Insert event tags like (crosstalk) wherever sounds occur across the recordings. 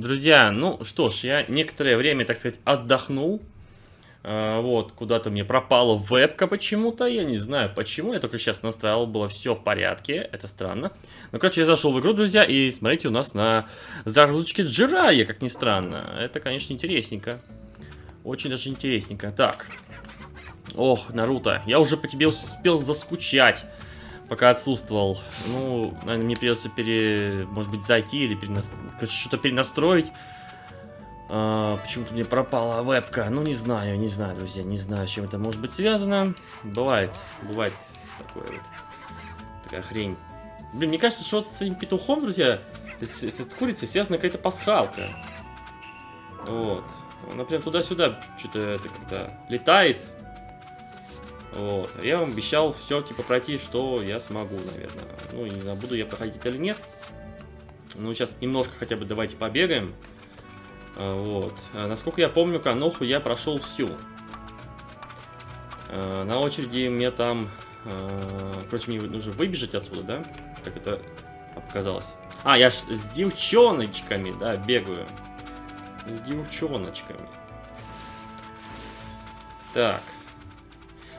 друзья, ну что ж, я некоторое время, так сказать, отдохнул. А, вот, куда-то мне пропала вебка почему-то, я не знаю почему, я только сейчас настраивал, было все в порядке, это странно. Ну, короче, я зашел в игру, друзья, и смотрите, у нас на загрузочке Джирая, как ни странно. Это, конечно, интересненько. Очень даже интересненько. Так. Ох, Наруто, я уже по тебе успел заскучать, пока отсутствовал. Ну, наверное, мне придется пере... может быть, зайти или перенас... что-то перенастроить. А, Почему-то мне пропала вебка. Ну, не знаю, не знаю, друзья, не знаю, с чем это может быть связано. Бывает, бывает такое вот. Такая хрень. Блин, мне кажется, что с этим петухом, друзья, с, с этой курицей связана какая-то пасхалка. Вот. Она прям туда-сюда что-то это как-то летает. Вот. Я вам обещал все, типа, пройти, что я смогу, наверное. Ну, не знаю, буду я проходить или нет. Ну, сейчас немножко хотя бы давайте побегаем. А, вот. А, насколько я помню, Каноху я прошел всю. А, на очереди мне там... Короче, мне нужно выбежать отсюда, да? Как это показалось. А, я ж с девчоночками, да, бегаю. С девчоночками. Так.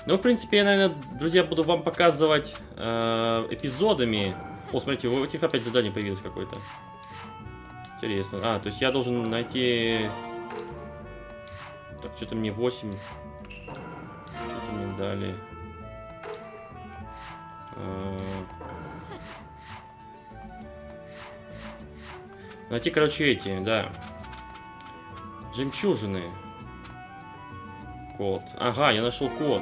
Ну, в принципе, я, наверное, друзья, буду вам показывать э, эпизодами. О, смотрите, у этих опять задание появилось какое-то. Интересно. А, то есть я должен найти... Так, что-то мне 8. Что-то мне дали. А... Найти, короче, эти, да. Жемчужины. Код. Ага, я нашел код.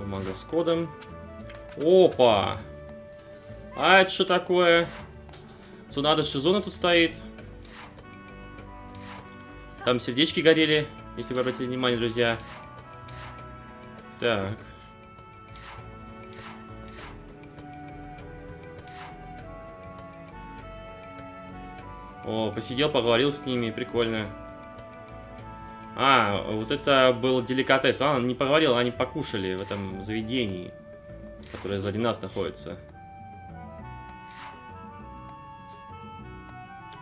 Бумага с кодом. Опа! А это что такое? Цунада Шизуна тут стоит. Там сердечки горели, если вы обратили внимание, друзья. Так. О, посидел, поговорил с ними, прикольно. А, вот это был деликатес. А, не поговорил, они покушали в этом заведении, которое сзади нас находится.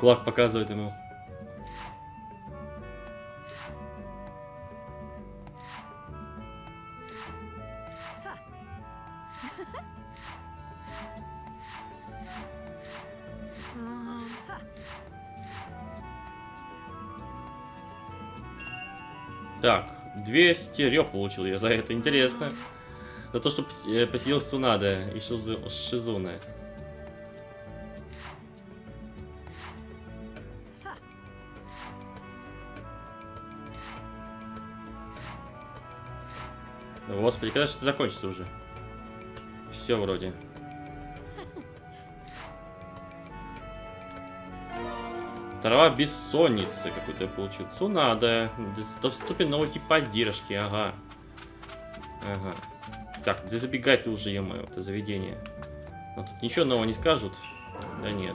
Кулак показывает ему. Так, 200 рёб получил я за это, интересно. За то, что э, посидел Сунада и Шизуна. Господи, когда же это закончится уже? Все вроде. Трава бессонницы какую-то я получил. Цунада. Доступен новый тип поддержки, ага. Ага. Так, да забегай ты уже, е это заведение. А тут ничего нового не скажут? Да нет.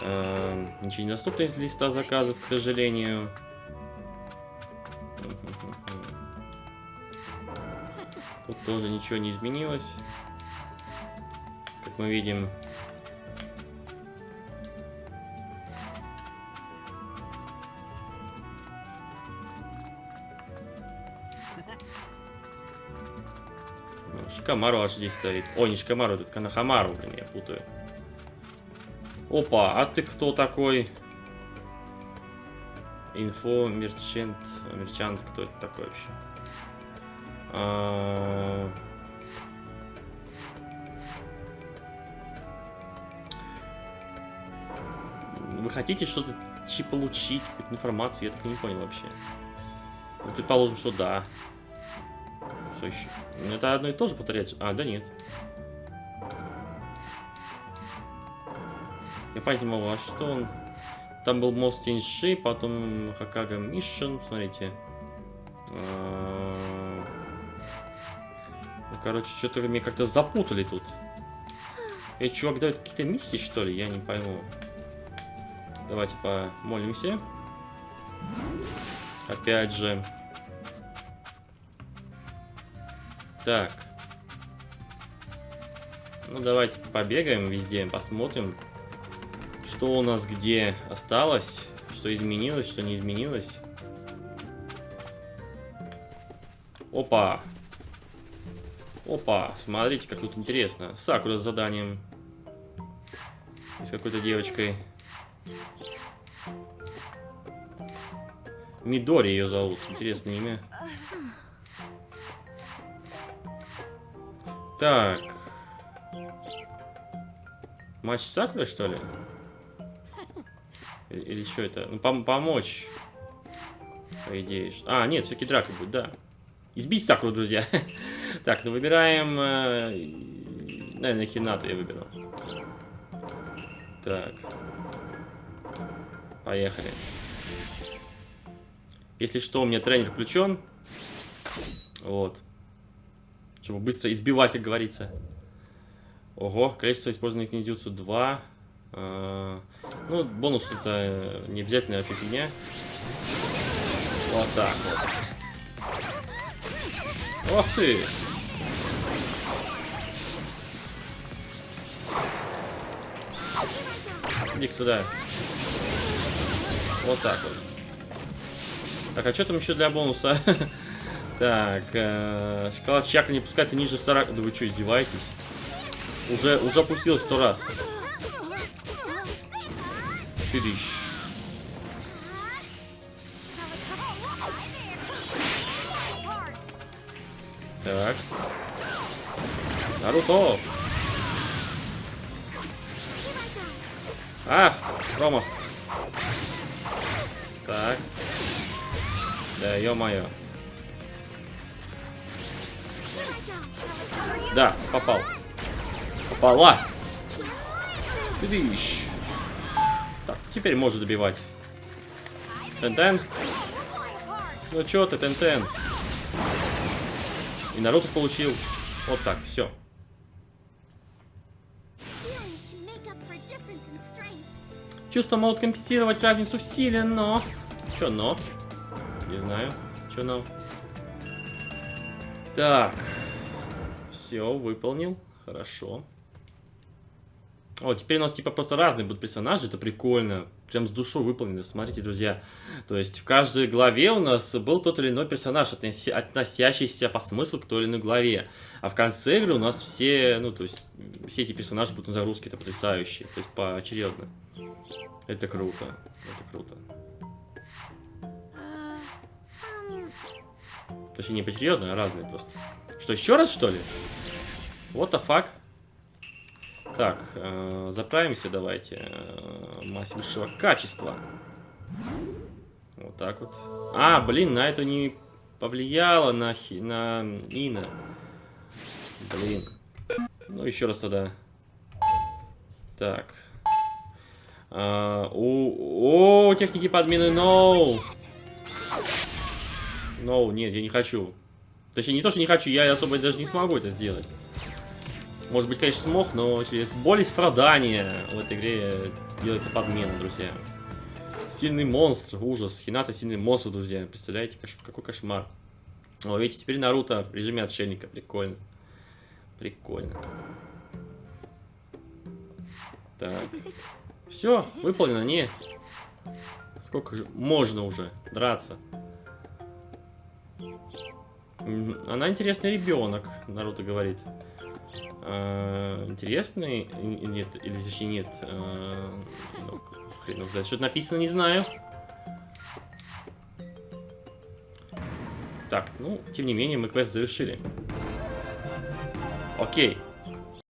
Эм, ничего не доступно из листа заказов, к сожалению. Тут тоже ничего не изменилось. Как мы видим. Шикамару аж здесь стоит. О, не Шикамару, это Канахамару, блин, я путаю. Опа, а ты кто такой? Инфо, мерчант, мерчант, кто это такой вообще? А, вы хотите что-то получить, какую-то информацию? Я так и не понял вообще. Ну, предположим, что да. Что еще? Ну, это одно и то же повторяется. А, да нет. Я понять не могу, а что он... Там был мост Тиньши, потом Хакага Мишин, смотрите. А короче, что-то меня как-то запутали тут. Эти чувак дают какие-то миссии, что ли? Я не пойму. Давайте помолимся. Опять же. Так. Ну, давайте побегаем везде, посмотрим, Что у нас где осталось? Что изменилось, что не изменилось? Опа! Опа, смотрите, как тут интересно. Сакура с заданием. И с какой-то девочкой. Мидори ее зовут. Интересное имя. Так. Матч с Сакурой, что ли? Или, что это? Ну, пом помочь. По идее. А, нет, все-таки драка будет, да. Избить Сакуру, друзья. (laughs) так, ну выбираем... Э, наверное, Хинату я выберу. Так. Поехали. Если что, у меня тренер включен. Вот. Чтобы быстро избивать, как говорится. Ого, количество использованных ниндзюцу 2. А, ну, бонус это не обязательно фигня. Вот так вот. Ох ты! иди сюда. Вот так вот. Так, а что там еще для бонуса? (laughs) так, э, шоколад чакра не пускается ниже 40. Да вы что, издеваетесь? Уже, уже опустилось сто раз. Фидыщ. Так. Наруто! А, промах. Так. Да, ё-моё. Да, попал. Попала. Видишь. Так, теперь можно добивать. Тен-тен. Ну чё ты, Тен-тен? И Наруто получил. Вот так, все. Чувства могут компенсировать разницу в силе, но... Чё но? Не знаю. Чё но? Так. Все, выполнил. Хорошо. О, теперь у нас типа просто разные будут персонажи, это прикольно. Прям с душой выполнено, смотрите, друзья. То есть в каждой главе у нас был тот или иной персонаж, относящийся по смыслу к той или иной главе. А в конце игры у нас все, ну то есть, все эти персонажи будут на загрузке, это потрясающие. То есть поочередно. Это круто. Это круто. Точнее, не поочередно, а разные просто. Что, еще раз, что ли? What the fuck? Так, э, заправимся давайте. Э, мазь высшего качества. Вот так вот. А, блин, на это не повлияло на, хи, на Ина. Блин. Ну, еще раз тогда. Так. А, о, о, техники подмены, no! No, нет, я не хочу. Точнее, не то, что не хочу, я особо даже не смогу это сделать. Может быть, конечно, смог, но через боль и страдания в этой игре делается подмена, друзья. Сильный монстр, ужас. Хината сильный монстр, друзья. Представляете, какой кошмар. О, видите, теперь Наруто в режиме отшельника. Прикольно. Прикольно. Так. Все, выполнено, не. Сколько можно уже драться? Она интересный ребенок, Наруто говорит. А, интересный? Нет, или точнее нет. А, ну, хрен знает, что написано, не знаю. Так, ну, тем не менее, мы квест завершили. Окей.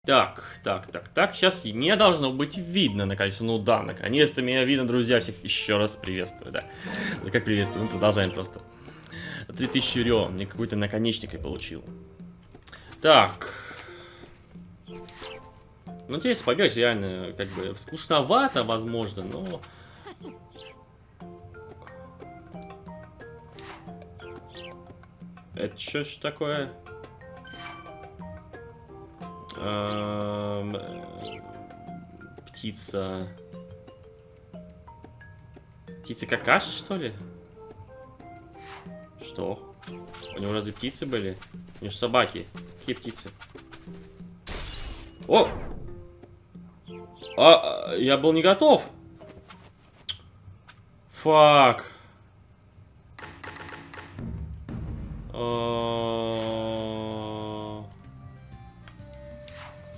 Так, так, так, так. Сейчас мне должно быть видно на колесо. Ну да, наконец-то меня видно, друзья. Всех еще раз приветствую, да. Ну как приветствую, мы продолжаем просто. 3000 рё. Мне какой-то наконечник я получил. Так. Ну, интересно побегать реально, как бы, скучновато, возможно, но... Это что ж такое? Эм, птица. Птица какаша, что ли? Что? У него разве птицы были? У него собаки. Какие птицы? О! А, я был не готов. Фак.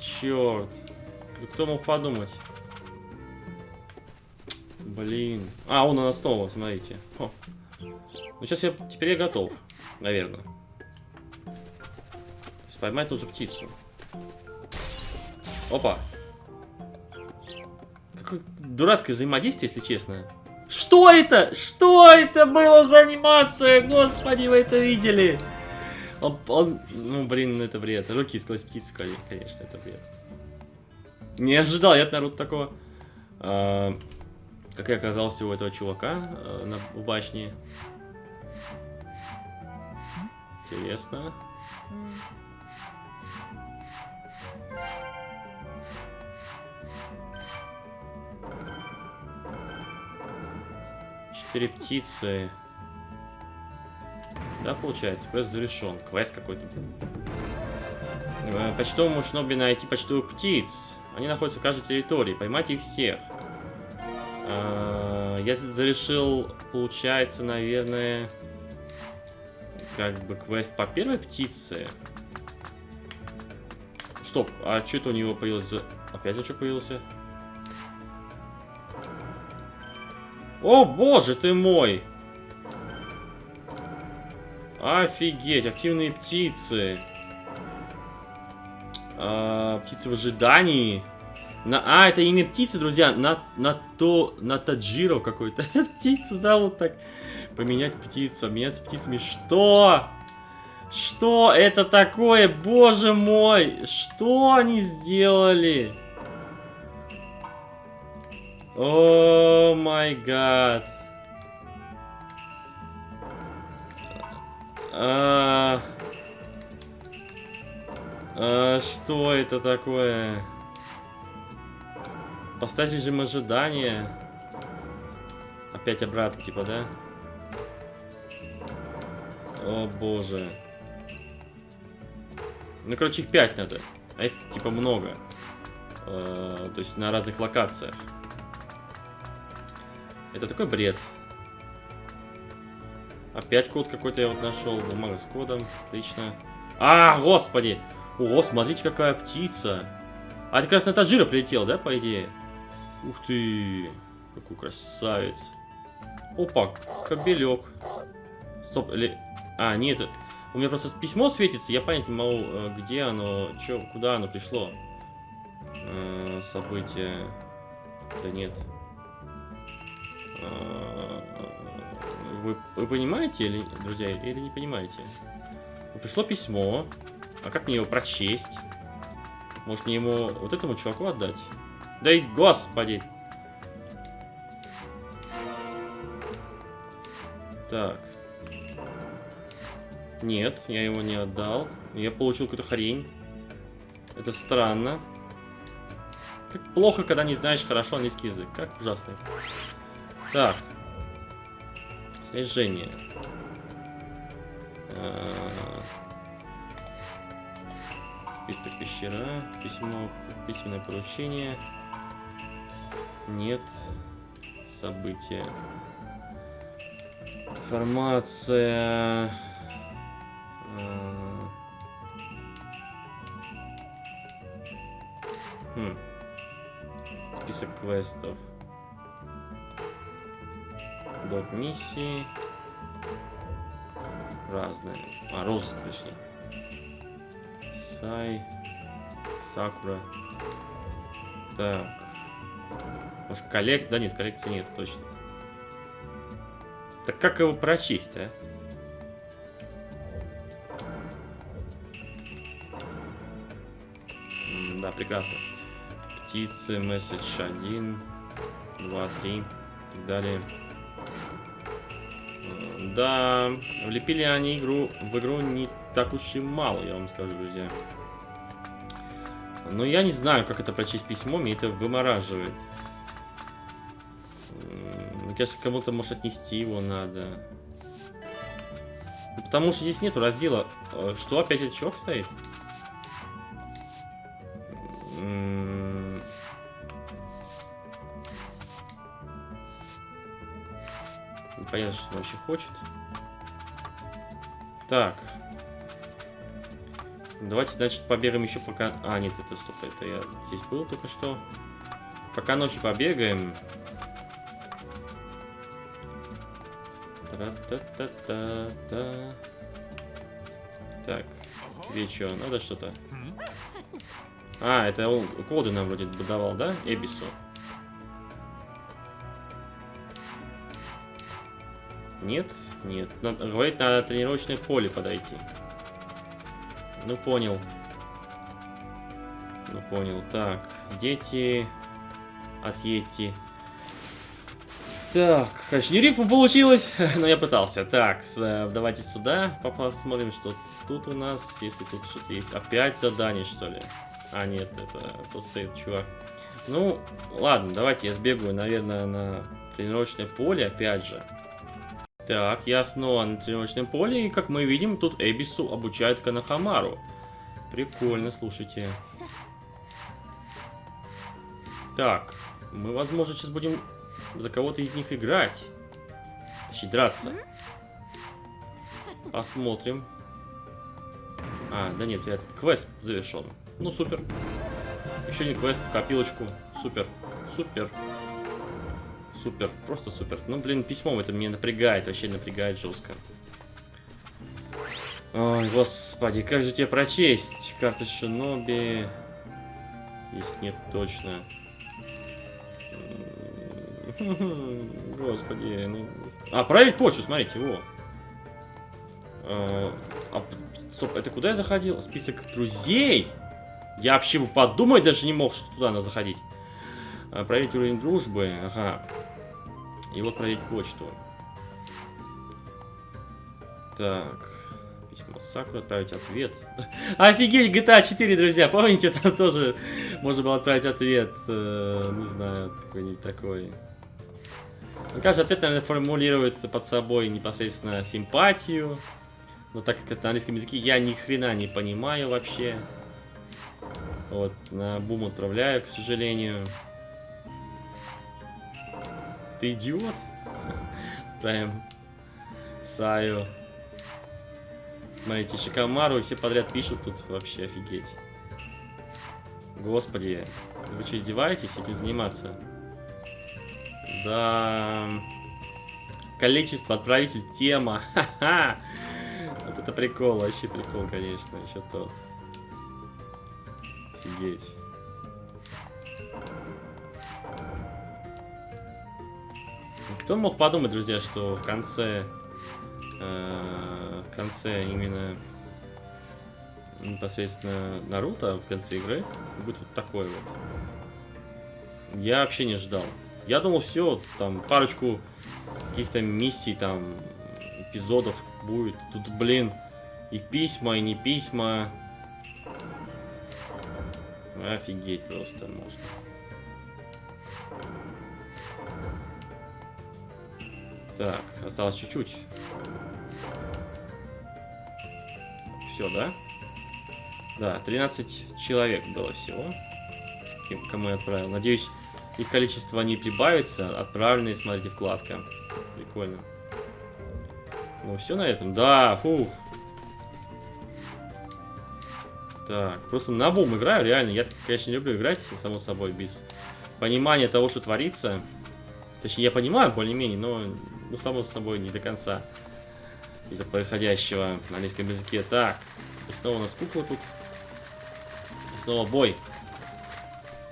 Черт. Да кто мог подумать? Блин. А, он у нас снова, смотрите. О. Ну, сейчас я... Теперь я готов. Наверное. То есть поймать птицу. Опа. Какое дурацкое взаимодействие, если честно. Что это? Что это было за анимация? Господи, вы это видели? Он, он, ну, блин, это бред. Руки сквозь птицу, конечно, это бред. Не ожидал я от Наруто такого. А, как я оказался у этого чувака а, на, в башне. Интересно. Четыре птицы. Да, получается, квест завершен. Квест какой-то. Э, почтовому шноби найти почтовых птиц. Они находятся в каждой территории. Поймать их всех. Э, я завершил, получается, наверное, как бы квест по первой птице. Стоп, а что это у него появилось? Опять что появился? О, боже ты мой! Офигеть, активные птицы. А, птицы в ожидании. На, а, это имя птицы, друзья. На, на то, на Таджиро какой-то. (laughs) Птицу зовут так. Поменять птицу, обменяться птицами. Что? Что это такое? Боже мой! Что они сделали? О май гад. А, а, что это такое? Поставь режим ожидания. Опять обратно, типа, да? О боже. Ну, короче, их 5 надо. А их, типа, много. Э, то есть на разных локациях. Это такой бред. Опять код какой-то я вот нашел. Бумага с кодом. Отлично. А, господи! О, смотрите, какая птица. А это как раз на Таджира прилетел, да, по идее? Ух ты! Какой красавец. Опа, кобелек. Стоп, или... А, нет, у меня просто письмо светится, я понять не могу, э, где оно, чё, куда оно пришло. Э, событие. Да нет. Э, вы, вы понимаете, или, друзья, или не понимаете? Пришло письмо. А как мне его прочесть? Может мне ему вот этому чуваку отдать? Да и господи! Так. Нет, я его не отдал. Я получил какую-то хрень. Это странно. Как плохо, когда не знаешь хорошо английский язык. Как ужасно. Так. Снижение. А, Список пещера. Письмо, письменное поручение. Нет. События. Информация. Хм. Список квестов. Док миссии. Разные. А, розыск, точнее. Сай. Сакура. Так. Может, коллект... Да нет, коллекции нет, точно. Так как его прочесть, а? Да, прекрасно. Птицы, месседж 1, 2, 3 и так далее. Да, влепили они игру в игру не так уж и мало, я вам скажу, друзья. Но я не знаю, как это прочесть письмо, мне это вымораживает. Кажется, кому-то, может, отнести его надо. Потому что здесь нету раздела. Э, что, опять этот чувак стоит? Непонятно, что он вообще хочет. Так. Давайте, значит, побегаем еще пока... А, нет, это стоп, это я здесь был только что. Пока ночи побегаем. Та-та-та-та-та. Так, тебе что, надо что-то? А, это коды нам вроде давал, да? Эбису. Нет? Нет. Надо, говорит, надо тренировочное поле подойти. Ну, понял. Ну, понял. Так, дети... Отъедьте. Так, не рифма получилось, (laughs) но я пытался. Так, э, давайте сюда посмотрим, что тут у нас, если тут что-то есть. Опять задание, что ли? А, нет, это тут стоит чувак. Ну, ладно, давайте я сбегаю, наверное, на тренировочное поле, опять же. Так, я снова на тренировочном поле, и как мы видим, тут Эбису обучают Канахамару. Прикольно, слушайте. Так, мы, возможно, сейчас будем за кого-то из них играть. Точнее, драться. Посмотрим. А, да нет, это квест завершен. Ну, супер. Еще не квест, копилочку. Супер. Супер. Супер. Просто супер. Ну, блин, письмом это меня напрягает. Вообще напрягает жестко. Ой, господи, как же тебе прочесть? Карта Шиноби. Если нет, точно. (laughs) Господи, ну... А, проверить почту, смотрите, его. А, а, стоп, это куда я заходил? Список друзей? Я вообще бы подумать даже не мог, что туда надо заходить. А, проверить уровень дружбы, ага. И вот проверить почту. Так. Письмо Сакура, отправить ответ. (laughs) Офигеть, GTA 4, друзья, помните, там тоже можно было отправить ответ. Э, не знаю, какой-нибудь такой. Каждый ответ, наверное, формулирует под собой непосредственно симпатию. Но так как это на английском языке, я ни хрена не понимаю вообще. Вот, на бум отправляю, к сожалению. Ты идиот? Прям Саю. Смотрите, Шикамару и все подряд пишут тут вообще офигеть. Господи, вы что, издеваетесь этим заниматься? Да. Количество, отправитель, тема. (laughs) Ха-ха. Вот это прикол, вообще прикол, конечно, еще тот. Офигеть. Кто мог подумать, друзья, что в конце... Э, в конце именно непосредственно Наруто, в конце игры, будет вот такой вот. Я вообще не ждал. Я думал, все, там парочку каких-то миссий, там, эпизодов будет. Тут, блин, и письма, и не письма. Офигеть просто можно. Так, осталось чуть-чуть. Все, да? Да, 13 человек было всего. Кому я отправил. Надеюсь, их количество не прибавится. Отправленные, смотрите, вкладка. Прикольно. Ну, все на этом. Да, фух. Так, просто на бум играю, реально. Я, конечно, люблю играть, само собой, без понимания того, что творится. Точнее, я понимаю более-менее, но, ну, само собой, не до конца. Из-за происходящего на английском языке. Так, и снова у нас кукла тут. И снова бой.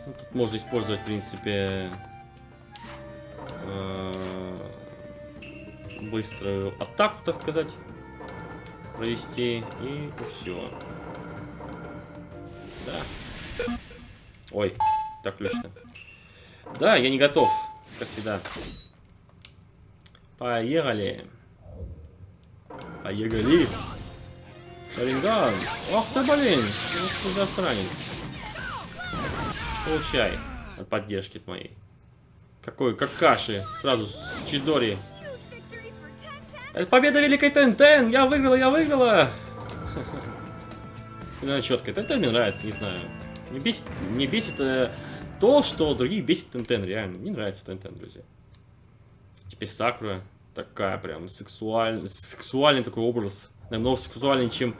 Ну, тут можно использовать, в принципе, э, быструю атаку, так сказать, провести, и все. Да. Ой, так точно. Да, я не готов, как всегда. Поехали. Поехали. Шаринган. Ох ты, блин. Ну, что за странец. Получай от поддержки моей. Какой какаши. Сразу с Чидори. Это победа великой Тентен! Я выиграла, я выиграла! (laughs) Она четкая. Тентен мне нравится, не знаю. Не бесит, не бесит э, то, что других бесит Тентен, реально. Не нравится Тентен, друзья. Теперь Сакура. такая прям сексуальный, сексуальный такой образ. Намного сексуальнее, чем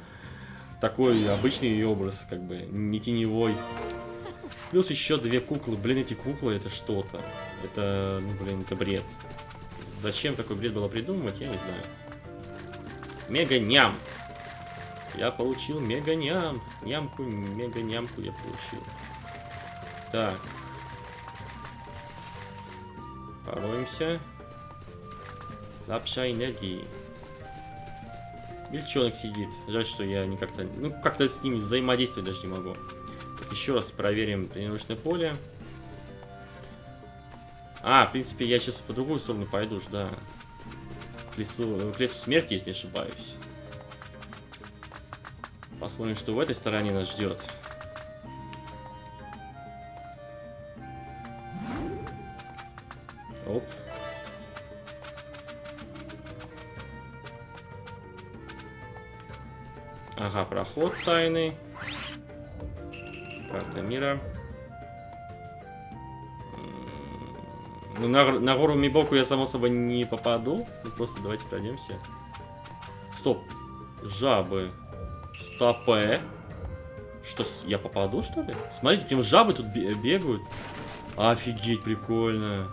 такой обычный образ, как бы, не теневой. Плюс еще две куклы. Блин, эти куклы это что-то. Это, ну, блин, это бред. Зачем такой бред было придумывать, я не знаю. Мега-ням. Я получил мега-ням. Нямку, мега-нямку я получил. Так. Пороемся. Лапша энергии. Бельчонок сидит. Жаль, что я не как-то... Ну, как-то с ним взаимодействовать даже не могу. Еще раз проверим тренировочное поле. А, в принципе, я сейчас по другую сторону пойду, да. К лесу, к лесу смерти, если не ошибаюсь. Посмотрим, что в этой стороне нас ждет. Оп. Ага, проход тайный. Мира. Ну, на, на гору Мибоку я, само собой, не попаду. Ну, просто давайте пройдемся. Стоп. Жабы. Стопе. Что, я попаду, что ли? Смотрите, прям жабы тут бегают. Офигеть, прикольно.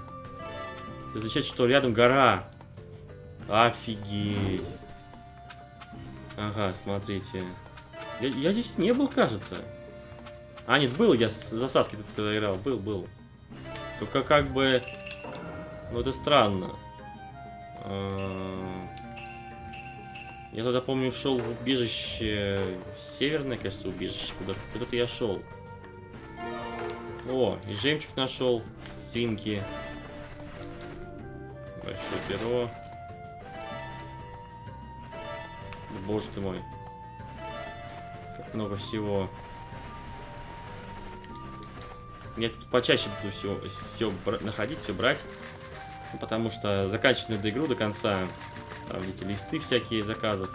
Это означает, что рядом гора. Офигеть. Ага, смотрите. Я, я здесь не был, кажется. А, нет, был я с засаски тут когда играл. Был, был. Только как бы... Ну, это странно. А, я тогда, помню, шел в убежище... Северное, кажется, убежище. Куда-то куда, я шел. О, и жемчуг нашел. Свинки. Большое перо. Боже ты мой. Как много всего. Я тут почаще буду все, все находить, все брать. Ну, потому что заканчивать надо игру до конца. Там, видите, листы всякие заказов.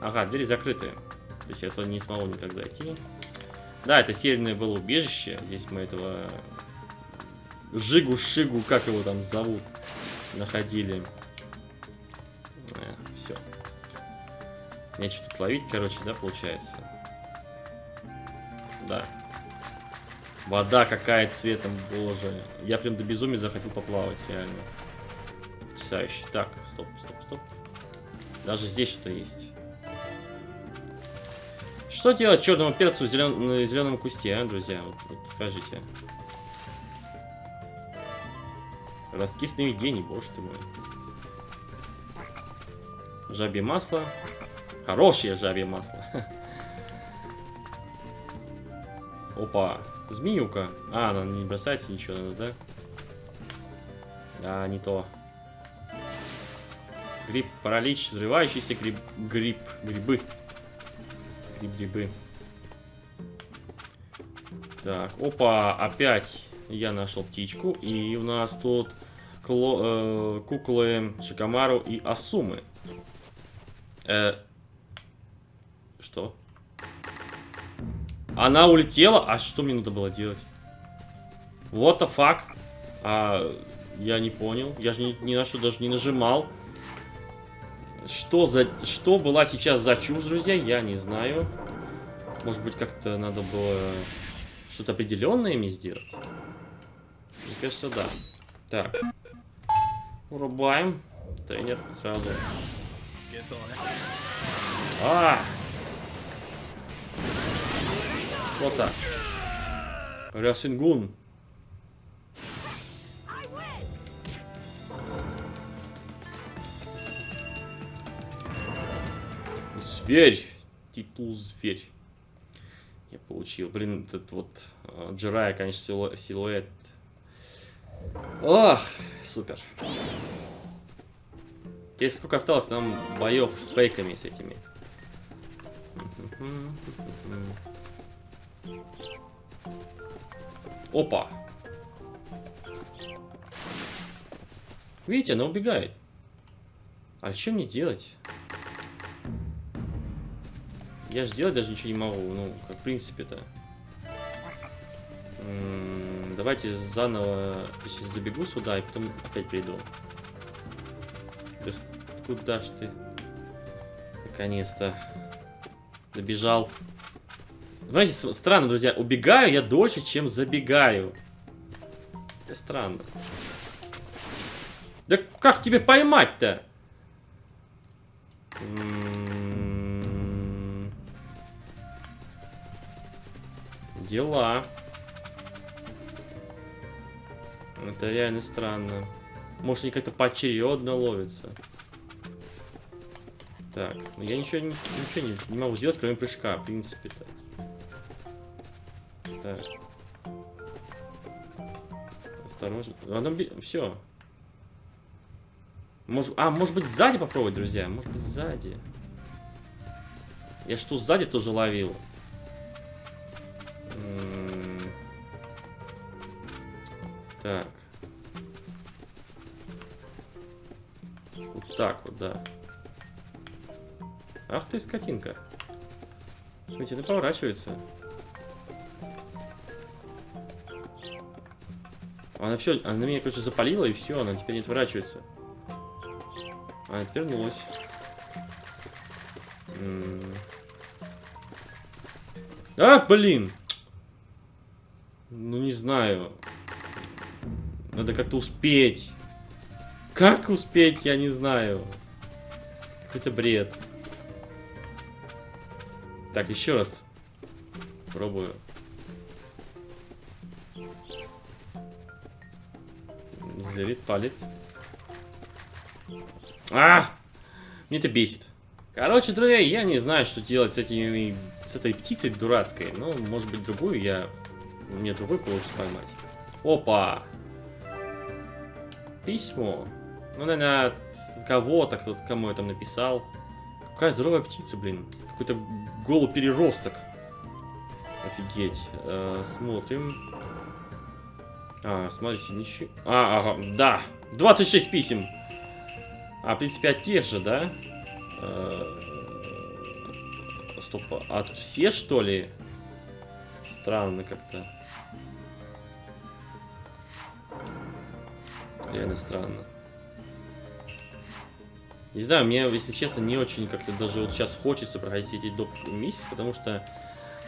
Ага, двери закрыты. То есть я туда не смогу никак зайти. Да, это северное было убежище. Здесь мы этого... Жигу-шигу, как его там зовут, находили. Э, все. Нечего тут ловить, короче, да, получается? Да. Вода какая цветом, боже. Я прям до безумия захотел поплавать, реально. Потрясающе. Так, стоп, стоп, стоп. Даже здесь что-то есть. Что делать черному перцу в зелен... на зеленом кусте, а, друзья? Вот, вот скажите. Ростки сновидений, боже ты мой. Жабье масло. Хорошее жабье масло. (laughs) Опа. Змеюка. А, она не бросается ничего на нас, да? Да, не то. Гриб, паралич, взрывающийся гриб, гриб, грибы. Гриб-грибы. Так, опа, опять я нашел птичку. И у нас тут кло, э, куклы Шикамару и Асумы. Э, что? Она улетела? А что мне надо было делать? What the fuck? А, я не понял. Я же ни, ни на что даже не нажимал. Что за... Что была сейчас за чушь, друзья? Я не знаю. Может быть, как-то надо было что-то определенное ими сделать? Мне кажется, да. Так. Урубаем. Тренер сразу. А! Вот так. Рясингун. Зверь. Титул зверь. Я получил. Блин, этот вот uh, Джирая, конечно, силуэт. Ох, супер. Теперь сколько осталось нам боев с фейками с этими? Опа. Видите, она убегает. А что мне делать? Я же делать даже ничего не могу. Ну, как в принципе-то. Давайте заново забегу сюда и потом опять приду. Да куда ж ты? Наконец-то. Добежал. Знаете, странно, друзья, убегаю я дольше, чем забегаю. Это странно. Да как тебе поймать-то? М, Дела. Это реально странно. Может, они как-то поочередно ловятся. Так, ну я ничего, ничего не, не могу сделать, кроме прыжка, в принципе-то. Так. Осторожно. Оно Все. Может... А, может быть сзади попробовать, друзья? Может быть сзади. Я что, сзади тоже ловил? М, Так. Вот так вот, да. Ах ты, скотинка. Смотрите, она поворачивается. Она все, она меня, короче, запалила, и все, она теперь не отворачивается. Она отвернулась. М. А, блин! Ну, не знаю. Надо как-то успеть. Как успеть, я не знаю. Какой-то бред. Так, еще раз. Пробую. Зрит, палит. А! Мне это бесит. Короче, друзья, я не знаю, что делать с этими, с этой птицей дурацкой. Ну, может быть, другую я... Мне другой получится поймать. Опа! Письмо. Ну, наверное, от кого-то, кто кому я там написал. Какая здоровая птица, блин. Какой-то голый переросток. Офигеть. Э, смотрим. А, смотрите, ничего. А, ага, да. 26 писем. А, в принципе, от тех же, да? Э, Стоп, а тут все, что ли? Странно как-то. Реально странно. Не знаю, мне, если честно, не очень как-то даже вот сейчас хочется проходить эти доп. миссии, потому что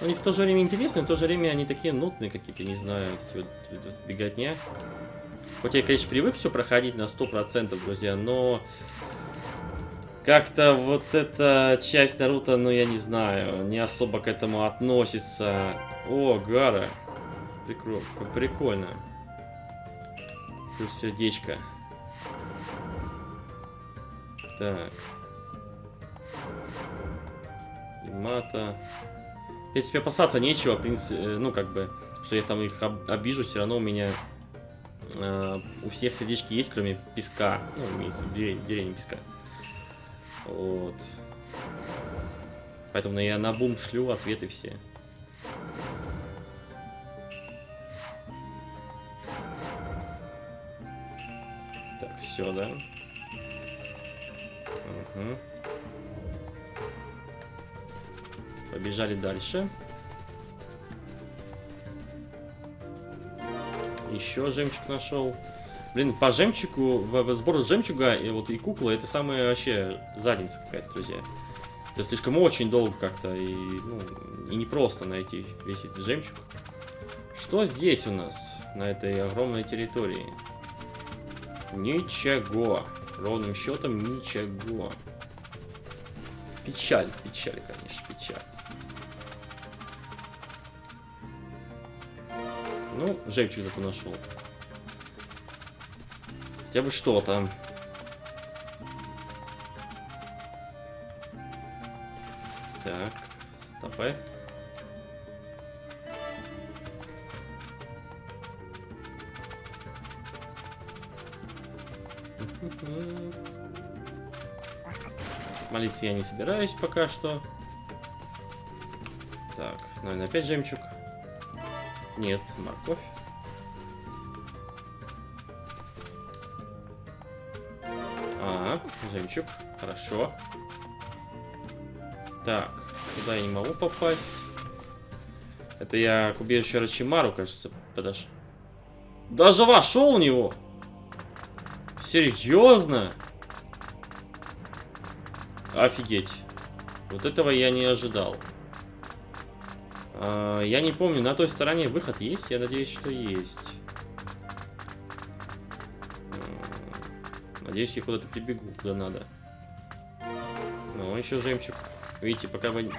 ну, они в то же время интересны, в то же время они такие нудные какие-то, не знаю, эти вот, вот, беготня. Хоть я, конечно, привык все проходить на 100%, друзья, но как-то вот эта часть Наруто, ну, я не знаю, не особо к этому относится. О, Гара. Прикро... Прикольно. Плюс сердечко. Так. Имата. В принципе, опасаться нечего, в принципе, э, ну, как бы, что я там их об- обижу, все равно у меня э, у всех сердечки есть, кроме песка. Ну, имеется виду деревни песка. Вот. Поэтому я на бум шлю ответы все. Так, все, да? Мгм. Побежали дальше. Еще жемчуг нашел. Блин, по жемчугу, в, в сбор жемчуга и вот и куклы, это самая вообще задница какая-то, друзья. Это слишком очень долго как-то и, ну, и непросто найти весь этот жемчуг. Что здесь у нас на этой огромной территории? Ничего. Ровным счетом ничего. Печаль, печаль, конечно, печаль. Ну, жемчуг зато нашел. Хотя бы что-то. Так, стопай. (laughs) Молиться я не собираюсь пока что. Так, наверное, опять жемчуг. Нет, морковь. А, жемчуг. Хорошо. Так, туда я не могу попасть. Это я к убежищу Рачимару, кажется, подошел. Даже вошел в него! Серьезно? Офигеть. Вот этого я не ожидал. А, я не помню, на той стороне выход есть? Я надеюсь, что есть. Надеюсь, я куда-то прибегу, куда надо. Ну, еще жемчуг. Видите, пока вы...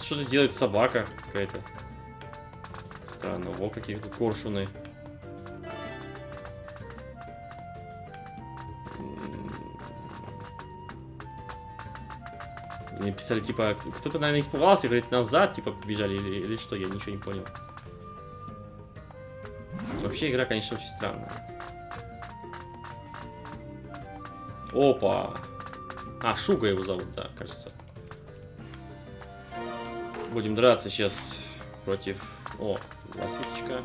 Что-то делает собака какая-то. Странно. Во, какие тут коршуны. Мне писали, типа, кто-то, наверное, испугался, говорит, назад, типа, побежали, или, или что, я ничего не понял. Вообще, игра, конечно, очень странная. Опа! А, Шуга его зовут, да, кажется. Будем драться сейчас против... О, лосвиточка.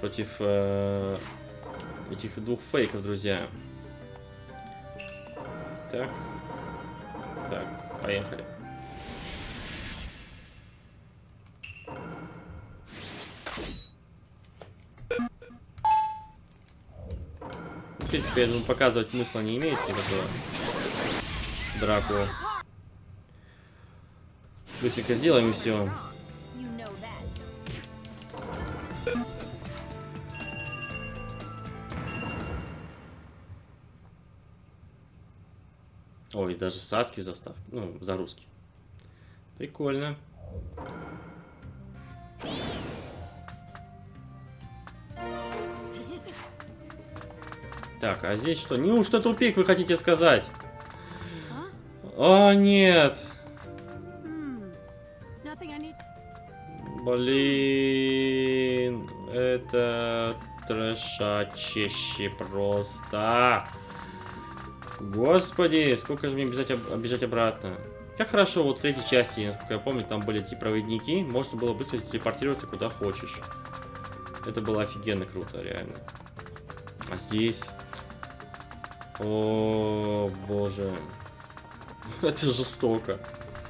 Против э, этих двух фейков, друзья. Так. Так, поехали. В принципе, я думаю, показывать смысла не имеет никакого драку. Быстренько сделаем и все. Даже Саски застав. Ну, за русский. Прикольно. Так, а здесь что? Неужто тупик вы хотите сказать? О, нет. Блин, это трэшачище просто. Господи, сколько же мне бежать, бежать обратно. Как хорошо, вот в третьей части, насколько я помню, там были эти проводники, можно было быстро телепортироваться куда хочешь. Это было офигенно круто, реально. А здесь... О, боже. (laughs) Это жестоко.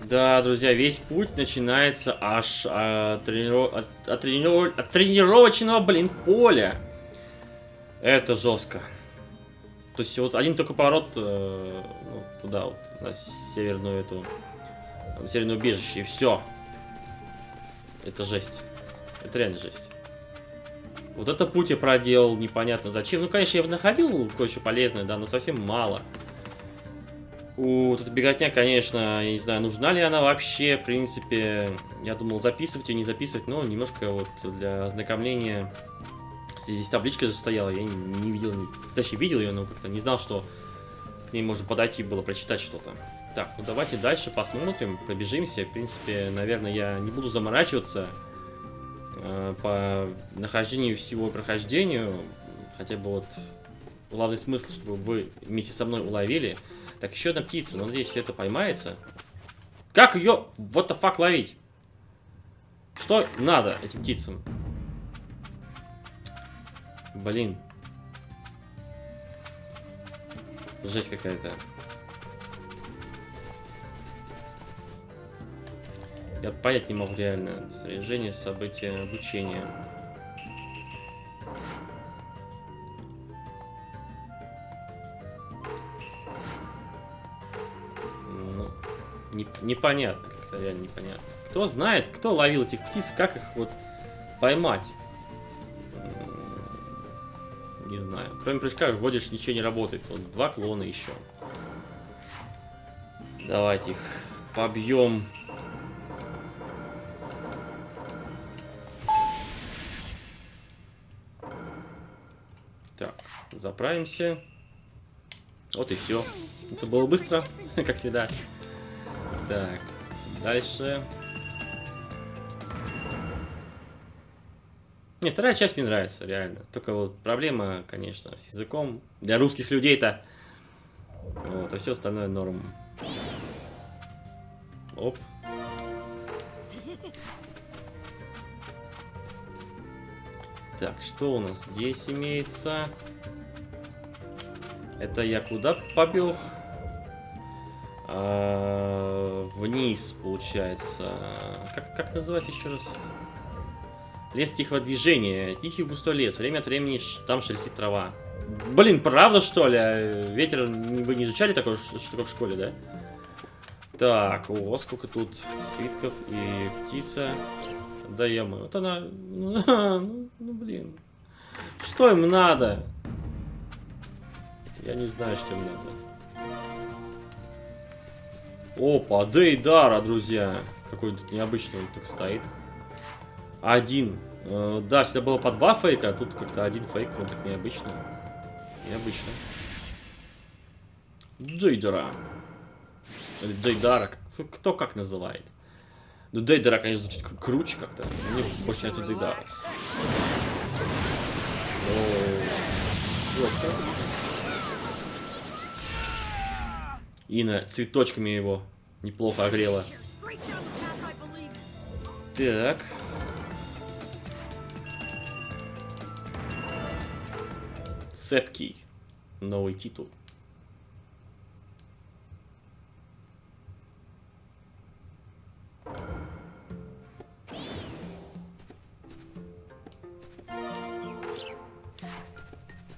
Да, друзья, весь путь начинается аж от, трениров... от, от, трениров... от тренировочного, блин, поля. Это жестко. То есть вот один только поворот э, ну, туда, вот, на северную эту, на северное убежище, и все. Это жесть. Это реально жесть. Вот это путь я проделал непонятно зачем. Ну, конечно, я бы находил кое-что полезное, да, но совсем мало. У вот эта беготня, конечно, я не знаю, нужна ли она вообще, в принципе. Я думал записывать ее, не записывать, но немножко вот для ознакомления здесь табличка стояла, я не, не видел, не, точнее видел ее, но как-то не знал, что к ней можно подойти было, прочитать что-то. Так, ну давайте дальше посмотрим, пробежимся. В принципе, наверное, я не буду заморачиваться э, по нахождению всего прохождению. Хотя бы вот главный смысл, чтобы вы вместе со мной уловили. Так, еще одна птица, но надеюсь, это поймается. Как ее, вот the fuck, ловить? Что надо этим птицам? Блин. Жесть какая-то. Я понять не могу реально. Снаряжение, события, обучение. Ну, не, непонятно, как-то реально непонятно. Кто знает, кто ловил этих птиц, как их вот поймать? Не знаю. Кроме прыжка вводишь, ничего не работает. Вот два клона еще. Давайте их побьем. Так, заправимся. Вот и все. Это было быстро, (laughs) как всегда. Так, дальше. Не, вторая часть мне нравится, реально. Только вот проблема, конечно, с языком. Для русских людей-то. Вот, а все остальное норм. Оп. Так, что у нас здесь имеется? Это я куда побег? А, вниз, получается. Как, как называется еще раз? Лес тихого движения. Тихий густой лес. Время от времени там шелестит трава. Блин, правда что ли? А, ветер, вы не изучали такое, что такое в школе, да? Так, о, сколько тут свитков и птица. Да я вот она, ну, (laughs) ну, ну блин. Что им надо? Я не знаю, что им надо. Опа, Дейдара, друзья. Какой тут необычный он тут стоит. Один. Э, да, всегда было по два фейка, а тут как-то один фейк, он так необычно. Необычно. Дейдара. Или Дейдара, кто как называет. Ну, Дейдара, конечно, звучит круче как-то. Мне больше нравится Дейдара. Ина цветочками его неплохо огрела. Так. Цепкий. Новый титул.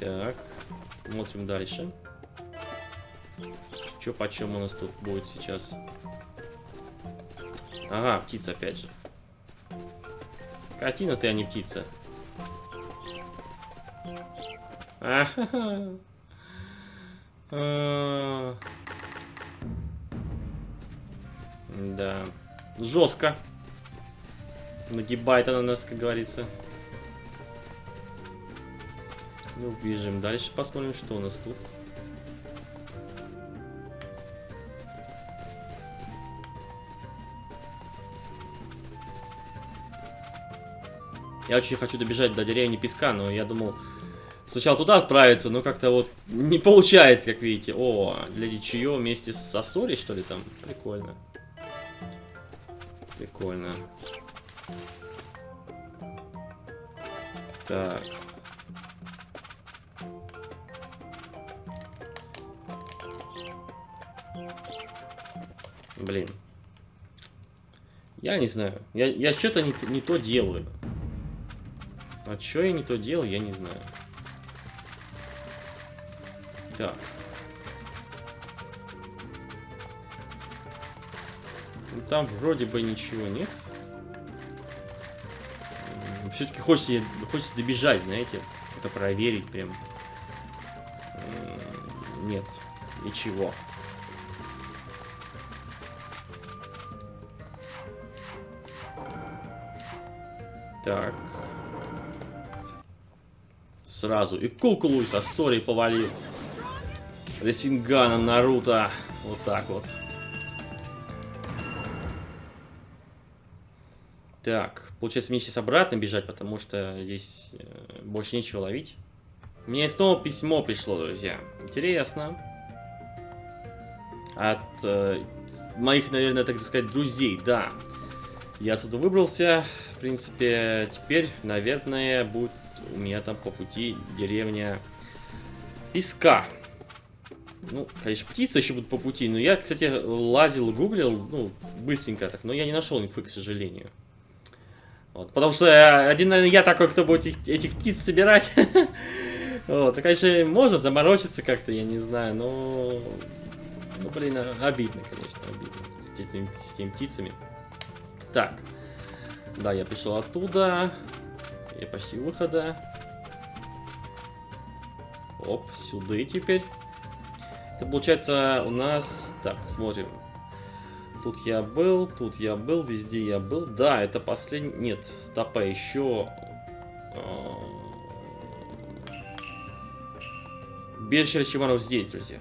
Так, смотрим дальше. Что почем у нас тут будет сейчас? Ага, птица опять же. Картина ты, а не птица. Да. Жестко. Нагибает она нас, как говорится. Ну, бежим дальше, посмотрим, что у нас тут. Я очень хочу добежать до деревни Песка, но я думал сначала туда отправиться, но как-то вот не получается, как видите. О, для Дичио вместе с Сосори, что ли, там? Прикольно. Прикольно. Так. Блин. Я не знаю. Я, я что-то не, не то делаю. А что я не то делал, я не знаю. Так. Ну, там вроде бы ничего нет. Все-таки хочется, хочется добежать, знаете. Это проверить прям. Нет, ничего. Так. Сразу. И куколу со Сори повалил. Ресинганом Наруто. Вот так вот. Так, получается мне сейчас обратно бежать, потому что здесь э, больше нечего ловить. Мне снова письмо пришло, друзья. Интересно. От э, моих, наверное, так сказать, друзей, да. Я отсюда выбрался. В принципе, теперь, наверное, будет у меня там по пути деревня Песка. Ну, конечно, птицы еще будут по пути. Но я, кстати, лазил, гуглил, ну, быстренько так. Но я не нашел инфы, к сожалению. Вот, потому что один, наверное, я такой, кто будет этих, этих птиц собирать. (laughs) Вот, и, конечно, можно заморочиться как-то, я не знаю, но... Ну, блин, обидно, конечно, обидно с этими, с этими птицами. Так. Да, я пришел оттуда. Я почти выхода. Оп, сюда теперь. Это получается у нас... Так, смотрим. Тут я был, тут я был, везде я был. Да, это последний... Нет, стопа еще... А, Бежище Рачимаров здесь, друзья.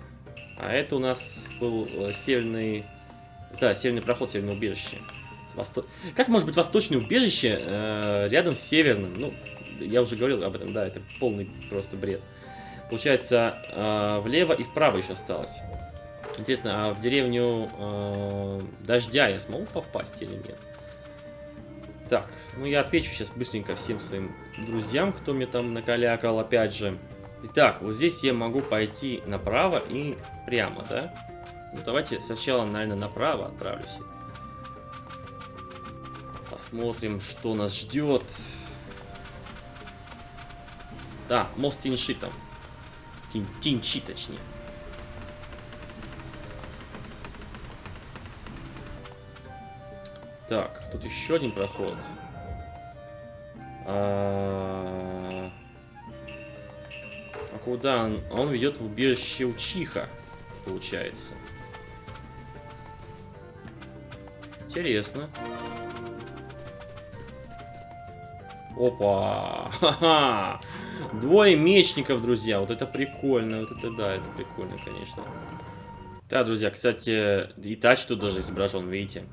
А это у нас был э, северный... Да, северный проход, северное убежище. Восто... Как может быть восточное убежище э, рядом с северным? Ну, я уже говорил об этом, да, это полный просто бред. Получается, э, влево и вправо еще осталось. Интересно, а в деревню э, Дождя я смогу попасть или нет? Так, ну я отвечу сейчас быстренько всем своим друзьям, кто мне там накалякал, опять же. Итак, вот здесь я могу пойти направо и прямо, да? Ну давайте сначала, наверное, направо отправлюсь. Посмотрим, что нас ждет. Да, мост Инши там. Тин, тинчи, точнее. Так, тут еще один проход. А, а куда он? Он ведет в убежище Учиха, получается. Интересно. Опа! (laughs) Ха-ха! Двое мечников, друзья. Вот это прикольно. Вот это да, это прикольно, конечно. Да, друзья, кстати, и тач тут даже изображен, видите.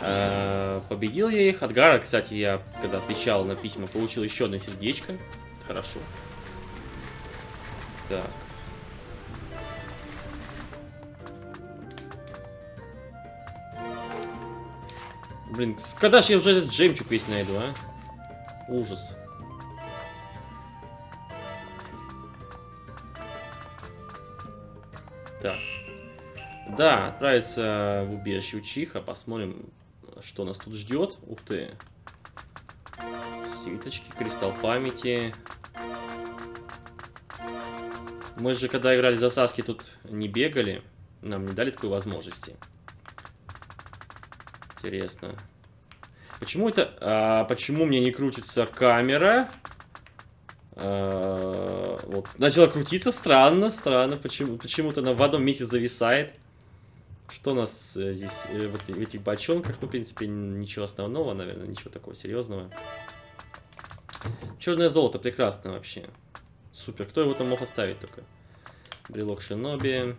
Э, победил я их. От Гара, кстати, я, когда отвечал на письма, получил еще одно сердечко. Хорошо. Так. Блин, когда же я уже этот жемчуг весь найду, а? Ужас. Да, отправиться в убежище Учиха. Посмотрим, что нас тут ждет. Ух ты. Свиточки, кристалл памяти. Мы же, когда играли за Саски, тут не бегали. Нам не дали такой возможности. Интересно. Почему это... А, почему мне не крутится камера? А, вот. Начала крутиться. Странно, странно. Почему, почему-то она в одном месте зависает. Что у нас э, здесь э, в, этих бочонках? Ну, в принципе, ничего основного, наверное, ничего такого серьезного. Черное золото, прекрасно вообще. Супер. Кто его там мог оставить только? Брелок Шиноби.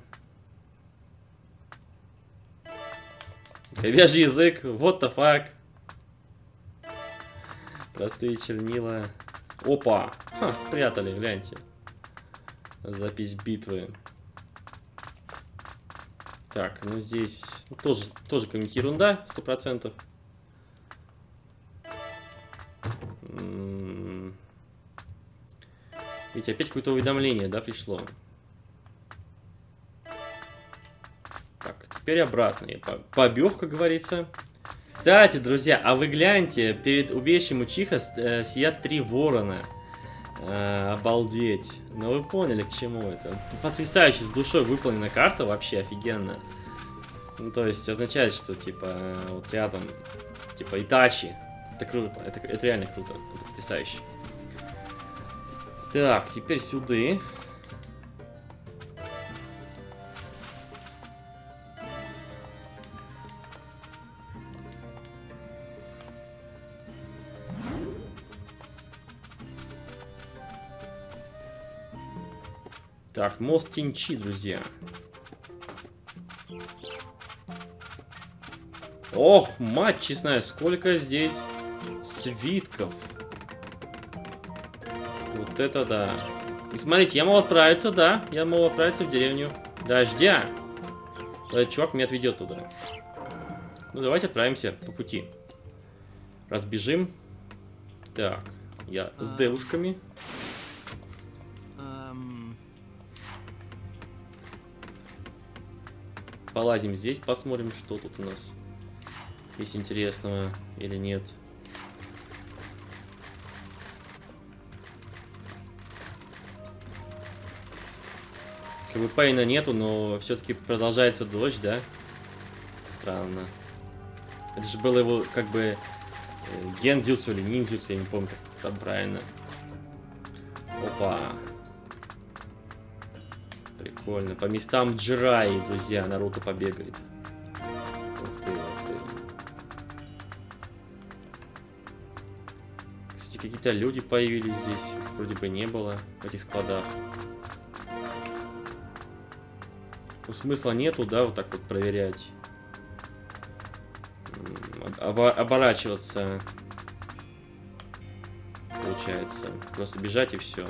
Говяжий язык. What the fuck? Простые чернила. Опа! Ха, спрятали, гляньте. Запись битвы. Так, ну здесь тоже, тоже какая-нибудь ерунда, сто процентов. Ведь опять какое-то уведомление, да, пришло. Так, теперь обратно. Я побег, как говорится. Кстати, друзья, а вы гляньте, перед убежищем Учиха э, сидят три ворона. Э, обалдеть. Ну вы поняли, к чему это. Потрясающе, с душой выполнена карта, вообще офигенно. Ну, то есть означает, что, типа, вот рядом, типа, Итачи. Это круто, это, это реально круто, это потрясающе. Так, теперь сюда. Так, мост Тинчи, друзья. Ох, мать честная, сколько здесь свитков. Вот это да. И смотрите, я мог отправиться, да, я мог отправиться в деревню Дождя. Этот чувак меня отведет туда. Ну, давайте отправимся по пути. Разбежим. Так, я с а. девушками. Полазим здесь, посмотрим, что тут у нас есть интересного или нет. Как бы пейна нету, но все-таки продолжается дождь, да? Странно. Это же было его как бы э, гендзюцу или ниндзюцу, я не помню, как там правильно. Опа. Прикольно. По местам Джираи, друзья, Наруто побегает. Ух ты, ух ты. Кстати, какие-то люди появились здесь. Вроде бы не было в этих складах. Ну, смысла нету, да, вот так вот проверять. Обо оборачиваться. Получается. Просто бежать и все.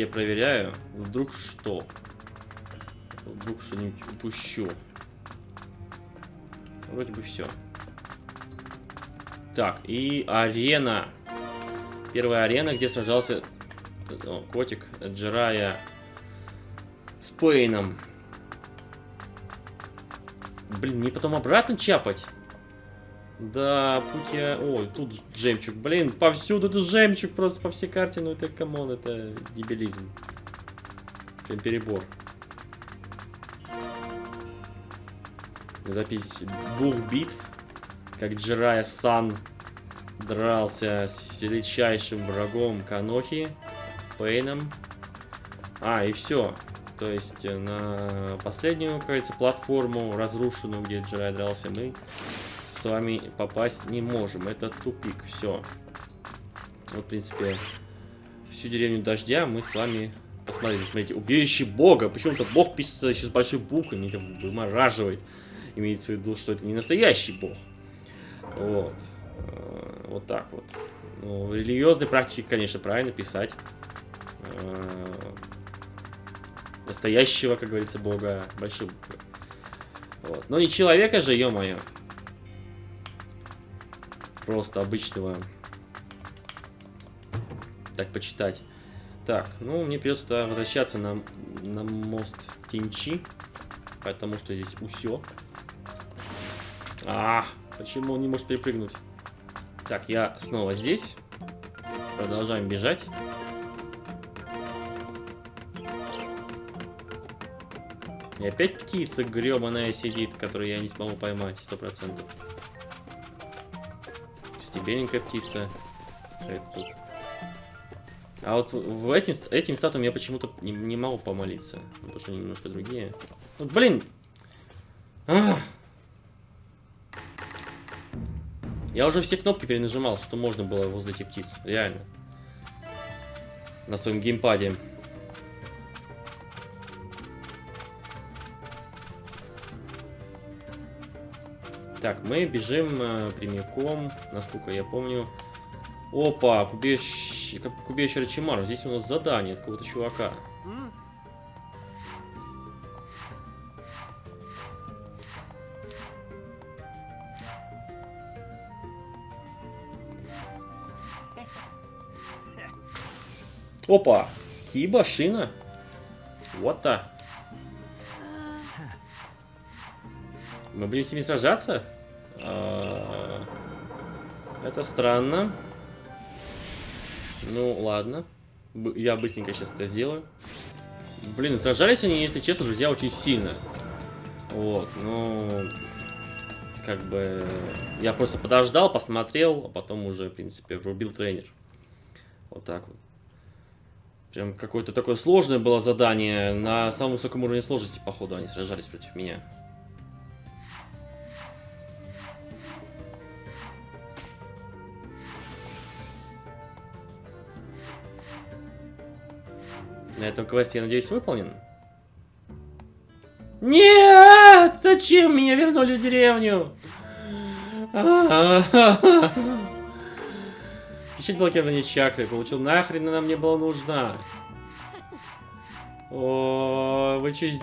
Я проверяю. Вдруг что? Вдруг что-нибудь упущу. Вроде бы все. Так, и арена. Первая арена, где сражался о, котик Джирая с Пейном. Блин, мне потом обратно чапать? Да, путь я... Ой, тут жемчуг. Блин, повсюду тут жемчуг просто по всей карте. Ну это, come on, это дебилизм. Прям перебор. Запись двух битв. Как Джирая Сан дрался с величайшим врагом Канохи, Пейном. А, и все. То есть э, на последнюю, говорится, платформу разрушенную, где Джирай дрался, мы с вами попасть не можем. Это тупик, все. Вот, в принципе, всю деревню дождя мы с вами посмотрели. Смотрите, убежище бога. Почему-то бог пишется еще с большой буквой, меня вымораживает. Имеется в виду, что это не настоящий бог. Вот. Э, вот так вот. Ну, в религиозной практике, конечно, правильно писать. Э, настоящего, как говорится, бога большой буквы. Вот. Но не человека же, ё-моё. Просто обычного. Так, почитать. Так, ну, мне придется возвращаться на, на мост Тинчи. Потому что здесь усё. А, почему он не может перепрыгнуть? Так, я снова здесь. Продолжаем бежать. И опять птица гребаная сидит, которую я не смогу поймать, сто процентов. Стебеленькая птица. Это тут? А вот в этим, этим статуям я почему-то не, не могу помолиться. Потому что они немножко другие. Вот, блин! Ах! Я уже все кнопки перенажимал, что можно было возле этих птиц. Реально. На своем геймпаде. Так, мы бежим э, прямиком, насколько я помню. Опа, к убежищу, к убежищу Рачимару. Здесь у нас задание от какого-то чувака. Опа! Киба, шина. Вот Мы будем с ними сражаться? А, это странно. Ну, ладно. Я быстренько сейчас это сделаю. Блин, сражались они, если честно, друзья, очень сильно. Вот, ну... Как бы... Я просто подождал, посмотрел, а потом уже, в принципе, врубил тренер. Вот так вот. Прям какое-то такое сложное было задание. На самом высоком уровне сложности, походу, они сражались против меня. На этом квест, я надеюсь, выполнен. Нет! Зачем меня вернули в деревню? Включить блокирование чакры. Получил нахрен она мне была нужна. О, вы че...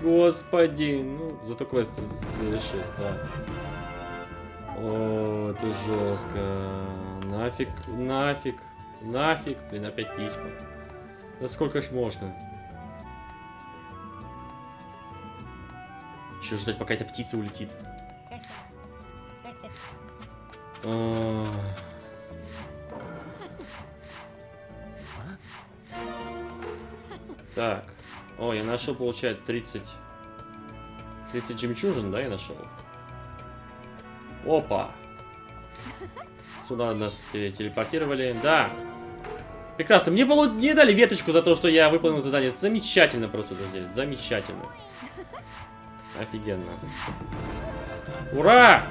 Господи. Ну, зато квест завершит, да. О, это жестко. Нафиг, нафиг, нафиг. Блин, опять письма. Да сколько ж можно? Еще ждать, пока эта птица улетит. О... Так. О, я нашел, получается, 30... 30 жемчужин, да, я нашел? Опа! Сюда нас телепортировали. Да! Прекрасно. Мне было не дали веточку за то, что я выполнил задание. Замечательно просто, друзья. Замечательно. Офигенно. Ура!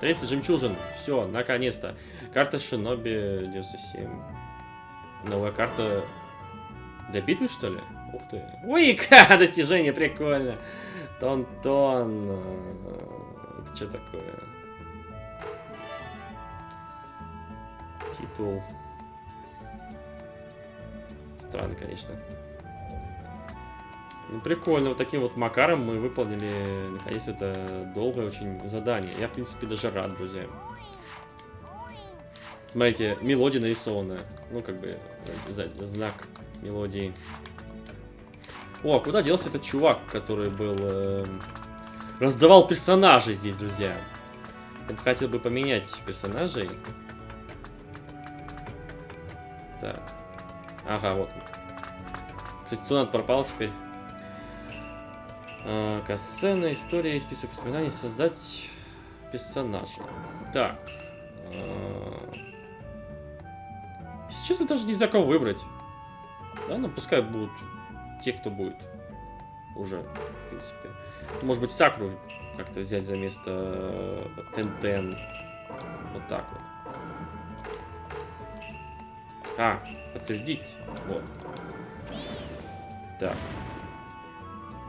30 жемчужин. Все, наконец-то. Карта Шиноби 97. Новая карта для битвы, что ли? Ух ты. Уика! (laughs) Достижение, прикольно. Тон-тон. Это что такое? Титул. Странно, конечно. Ну, прикольно. Вот таким вот макаром мы выполнили, наконец, это долгое очень задание. Я, в принципе, даже рад, друзья. Смотрите, мелодия нарисованная. Ну, как бы, знак мелодии. О, а куда делся этот чувак, который был... Э, раздавал персонажей здесь, друзья? Я бы хотел бы поменять персонажей. Так. Ага, вот. Кстати, Сонат пропал теперь. А, Кассена, история и список воспоминаний. Создать персонажа. Так. А... Если честно, даже не знаю, кого выбрать. Да, ну пускай будут те, кто будет. Уже, в принципе. Может быть, Сакру как-то взять за место Тентен. Вот так вот. А, подтвердить. Вот. Так.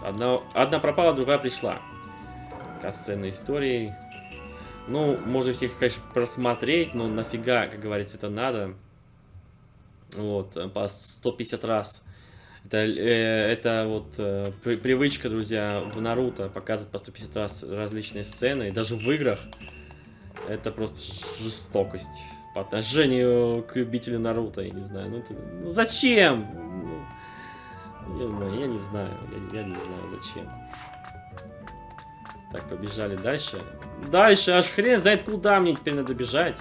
Одна, одна пропала, другая пришла. Касцена истории. Ну, можно всех, конечно, просмотреть, но нафига, как говорится, это надо. Вот, по 150 раз. Это, э, это вот э, при, привычка, друзья, в Наруто показывать по 150 раз различные сцены. И даже в играх это просто жестокость по отношению к любителю Наруто, я не знаю. Ну, это, ну зачем? Ну, я не знаю, я, я не знаю зачем. Так, побежали дальше. Дальше, аж хрен знает куда мне теперь надо бежать.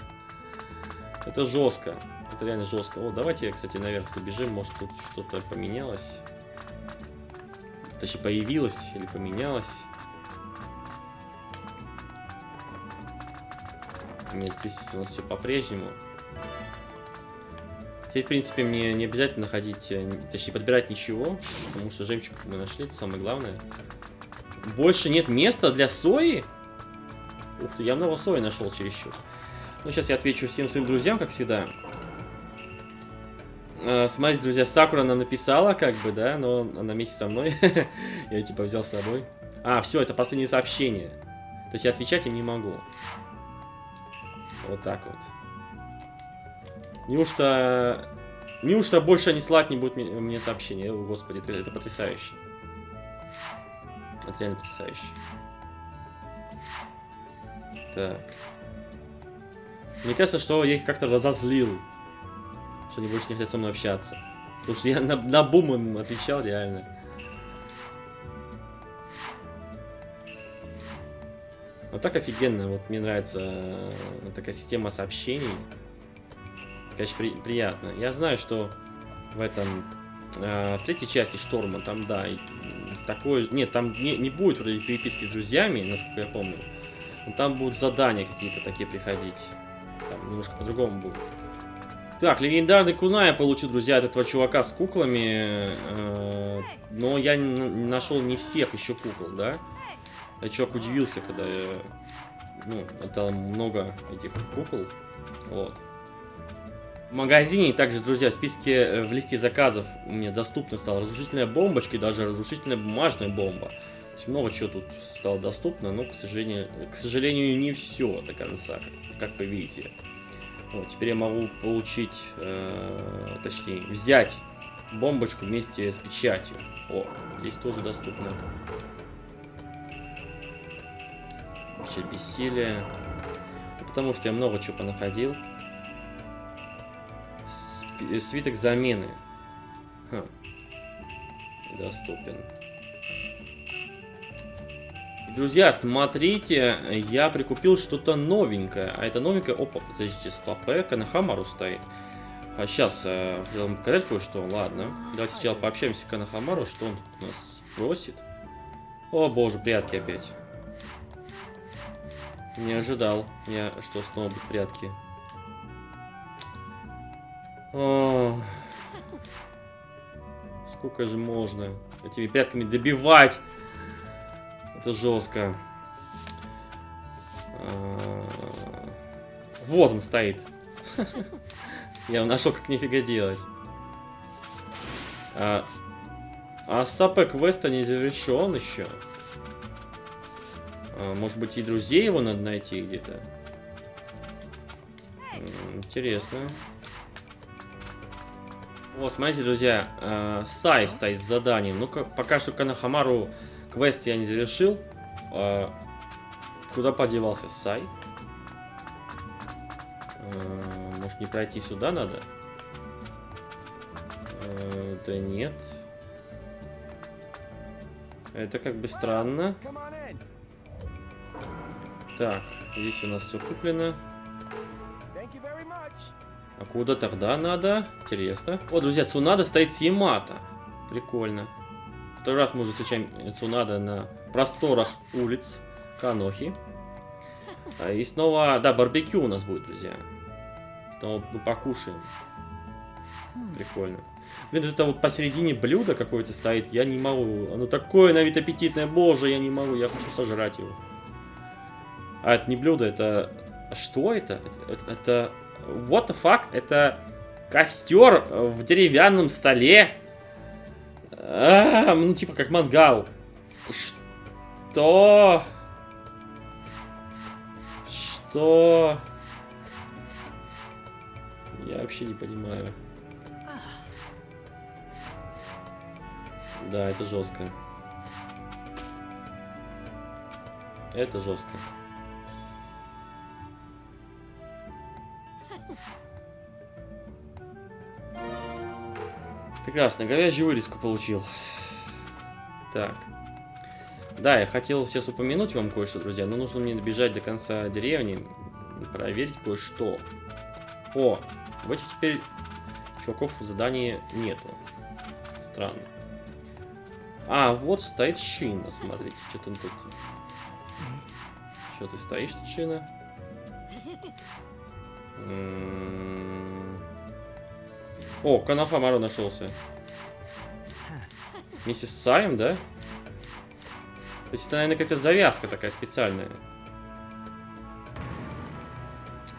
Это жестко. Это реально жестко. О, давайте, кстати, наверх забежим. Может, тут что-то поменялось. Точнее, появилось или поменялось. Нет, здесь у нас все по-прежнему. Теперь, в принципе, мне не обязательно ходить, э, точнее, подбирать ничего, потому что жемчуг мы нашли, это самое главное. Больше нет места для сои? Ух ты, я много сои нашел чересчур. Ну, сейчас я отвечу всем своим друзьям, как всегда. Э, смотрите, друзья, Сакура нам написала, как бы, да, но она вместе со мной. (laughs) я, типа, взял с собой. А, все, это последнее сообщение. То есть я отвечать им не могу. Вот так вот. Неужто... Неужто больше они слать не будут мне, сообщения? О, господи, это, это потрясающе. Это реально потрясающе. Так. Мне кажется, что я их как-то разозлил. Что они больше не хотят со мной общаться. Потому что я на, на бум им отвечал реально. Вот так офигенно. Вот мне нравится э, такая система сообщений. Конечно, при, приятно. Я знаю, что в этом... Э, в третьей части Шторма там, да, такое... Нет, там не, не будет вроде переписки с друзьями, насколько я помню. Но там будут задания какие-то такие приходить. Там немножко по-другому будет. Так, легендарный куна я получил, друзья, от этого чувака с куклами. Э, но я нашел не всех еще кукол, да? Я чувак удивился, когда я, ну, отдал много этих кукол. Вот. В магазине также, друзья, в списке э, в листе заказов мне доступна стала разрушительная бомбочка и даже разрушительная бумажная бомба. То есть много чего тут стало доступно, но, к сожалению, к сожалению не все до конца, как, вы видите. Вот, теперь я могу получить, э, точнее, взять бомбочку вместе с печатью. О, здесь тоже доступно. Вообще бессилие. Потому что я много чего понаходил. Сп свиток замены. Ха. Доступен. Друзья, смотрите, я прикупил что-то новенькое. А это новенькое... Опа, подождите, стоп, Канахамару стоит. А сейчас э, хотел вам показать кое-что. Ладно. Давайте сначала пообщаемся с Канахамару, что он у нас просит. О боже, прятки опять. Не ожидал я, что снова будут прятки. О, сколько же можно этими прятками добивать? Это жестко. А, вот он стоит. (laughs) Я нашел, как нифига делать. А, а стопе квеста не завершен еще. А, может быть, и друзей его надо найти где-то. Интересно. Вот, смотрите, друзья, э, Сай стоит с заданием. Ну-ка, пока что Канахамару квест я не завершил. Э, куда подевался Сай? Э, может, не пройти сюда надо? Э, да нет. Это как бы странно. Так, здесь у нас все куплено. А куда тогда надо? Интересно. О, друзья, Цунада стоит с Ямато. Прикольно. Второй раз мы уже встречаем Цунада на просторах улиц Канохи. А, и снова, да, барбекю у нас будет, друзья. Снова мы покушаем. Прикольно. Блин, это вот посередине блюда какое-то стоит, я не могу. Оно такое на вид аппетитное, боже, я не могу, я хочу сожрать его. А, это не блюдо, это... Что это? Это... это... What the fuck? Это костер в деревянном столе. А, ну, типа как мангал. Что? Что? Я вообще не понимаю. Да, это жестко. Это жестко. Прекрасно, говяжью вырезку получил. Так. Да, я хотел сейчас упомянуть вам кое-что, друзья, но нужно мне добежать до конца деревни, проверить кое-что. О, в этих теперь чуваков в задании нету. Странно. А, вот стоит шина, смотрите, что там тут. Что ты стоишь тут, шина? М-м-м. О, Канафамару нашелся. Вместе с Саем, да? То есть это, наверное, какая-то завязка такая специальная.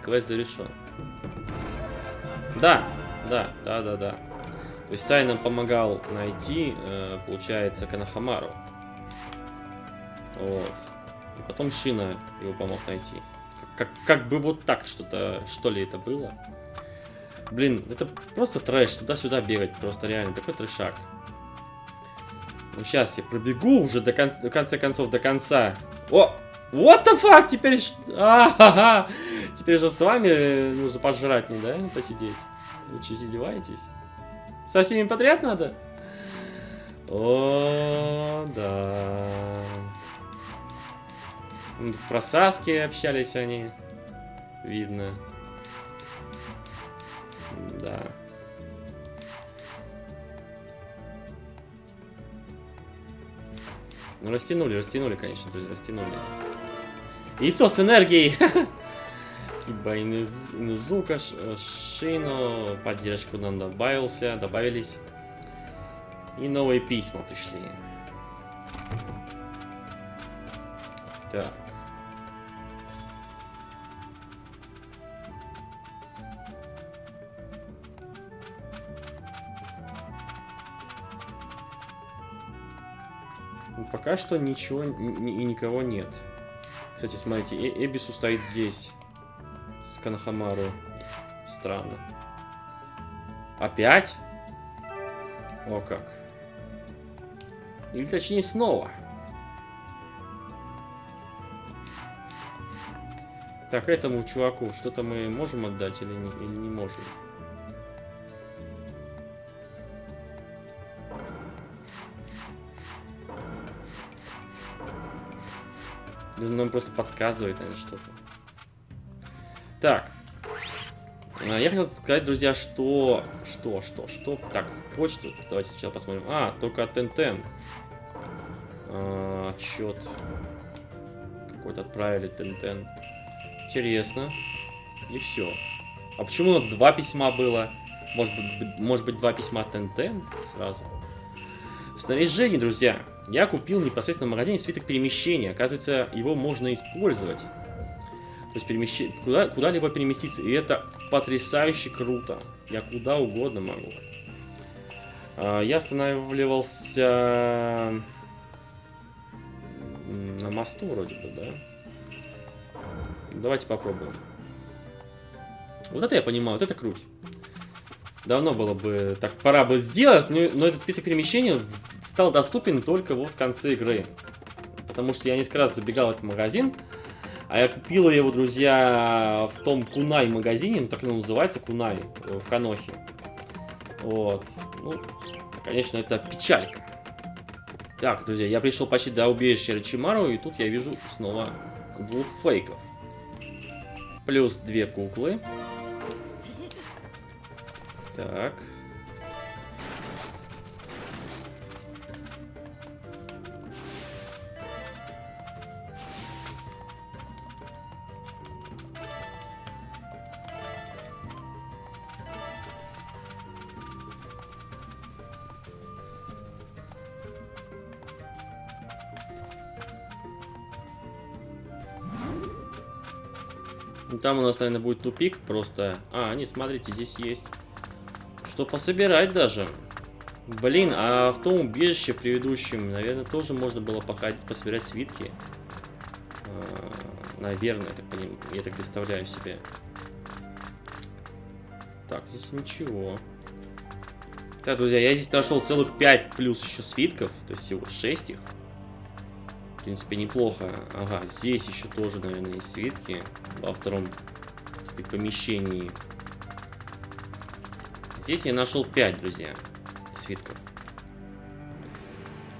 Квест завершен. Да, да, да, да, да. То есть Сай нам помогал найти, э, получается, Канахамару. Вот. И потом Шина его помог найти. Как, как, как бы вот так что-то, что ли это было. Блин, это просто трэш, туда-сюда бегать, просто реально, такой трэшак. Ну, сейчас я пробегу уже до, кон до конца концов, до конца. О! What the fuck? Теперь... А -ха -ха. Теперь же с вами нужно пожрать не, да? Посидеть. Вы что, издеваетесь? Со всеми подряд надо? О, да. В просаске общались они. Видно. Да. Ну, растянули, растянули, конечно, друзья, растянули. Яйцо с энергией! (laughs) Киба Инузука, Шину, поддержку нам добавился, добавились. И новые письма пришли. Так. Пока что ничего и никого нет. Кстати, смотрите, э Эбису стоит здесь. Канахамару. Странно. Опять? О как. Или точнее снова. Так, этому чуваку что-то мы можем отдать или не, или не можем? Он нам просто подсказывает, наверное, что-то. Так. А, я хотел сказать, друзья, что... Что, что, что? Так, почту. Давайте сначала посмотрим. А, только от Тентен. А, отчет. Какой-то отправили Тентен. Интересно. И все. А почему два письма было? Может быть, может быть два письма Тентен сразу? В снаряжении, друзья, я купил непосредственно в магазине свиток перемещения. Оказывается, его можно использовать. То есть перемещ... куда... куда-либо переместиться. И это потрясающе круто. Я куда угодно могу. А, я останавливался на мосту вроде бы, да? Давайте попробуем. Вот это я понимаю, вот это круть. Давно было бы, так пора бы сделать, но, но этот список перемещений стал доступен только вот в конце игры. Потому что я несколько раз забегал в этот магазин, А я купил его, друзья, в том Кунай магазине, ну так оно называется, Кунай, э, в Канохе. Вот. Ну, конечно, это печалька. Так, друзья, я пришел почти до убежища Рачимару, и тут я вижу снова двух фейков. Плюс две куклы. Так. Там у нас, наверное, будет тупик просто. А, не, смотрите, здесь есть что пособирать даже. Блин, а в том убежище предыдущем, наверное, тоже можно было походить, пособирать свитки. А, наверное, так, поним... я так представляю себе. Так, здесь ничего. Так, друзья, я здесь нашел целых 5 плюс еще свитков, то есть всего 6 их. В принципе, неплохо. Ага, здесь еще тоже, наверное, есть свитки во втором сказать, помещении. Здесь я нашел 5, друзья, свитков.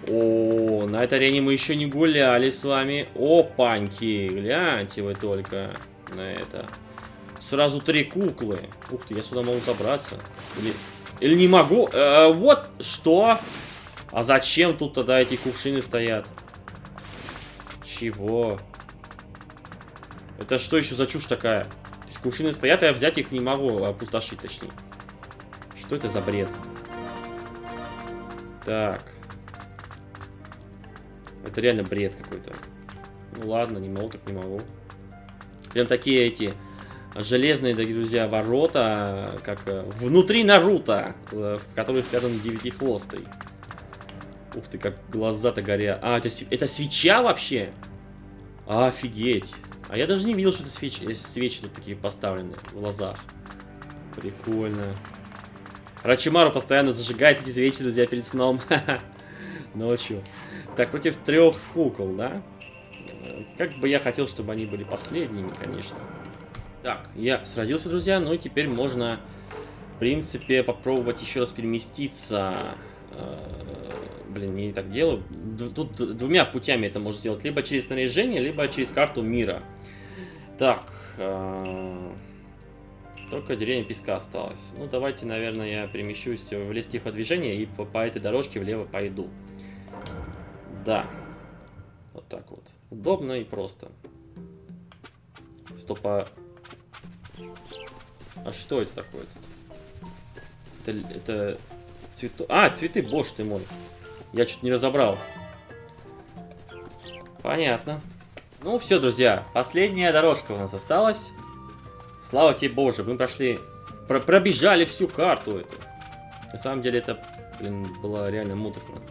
О, на этой арене мы еще не гуляли с вами. Опаньки, гляньте вы только на это. Сразу три куклы. Ух ты, я сюда могу забраться. Или, или не могу. Э, вот, что? А зачем тут тогда эти кувшины стоят? Чего? Это что еще за чушь такая? То есть кувшины стоят, а я взять их не могу, опустошить точнее. Что это за бред? Так. Это реально бред какой-то. Ну ладно, не могу, так не могу. Прям такие эти железные, дорогие друзья, ворота, как э, внутри Наруто, э, в который спрятан девятихвостый. Ух ты, как глаза-то горят. А, это, это свеча вообще? Офигеть. А я даже не видел, что это свечи, свечи тут такие поставлены в глазах. Прикольно. Рачимару постоянно зажигает эти свечи, друзья, перед сном. (laughs) Ночью. Так, против трех кукол, да? Как бы я хотел, чтобы они были последними, конечно. Так, я сразился, друзья, ну и теперь можно, в принципе, попробовать еще раз переместиться э, Блин, не так делаю. Тут двумя путями это можно сделать. Либо через снаряжение, либо через карту мира. Так. Э только деревня песка осталось. Ну, давайте, наверное, я перемещусь в лес тихого и по, по этой дорожке влево пойду. Да. Вот так вот. Удобно и просто. Стоп, а... А что это такое? Это... это... Цвету... А, цветы, боже ты мой. Я чуть не разобрал. Понятно. Ну все, друзья, последняя дорожка у нас осталась. Слава тебе, Боже, мы прошли, про пробежали всю карту эту. На самом деле это, блин, было реально муторно.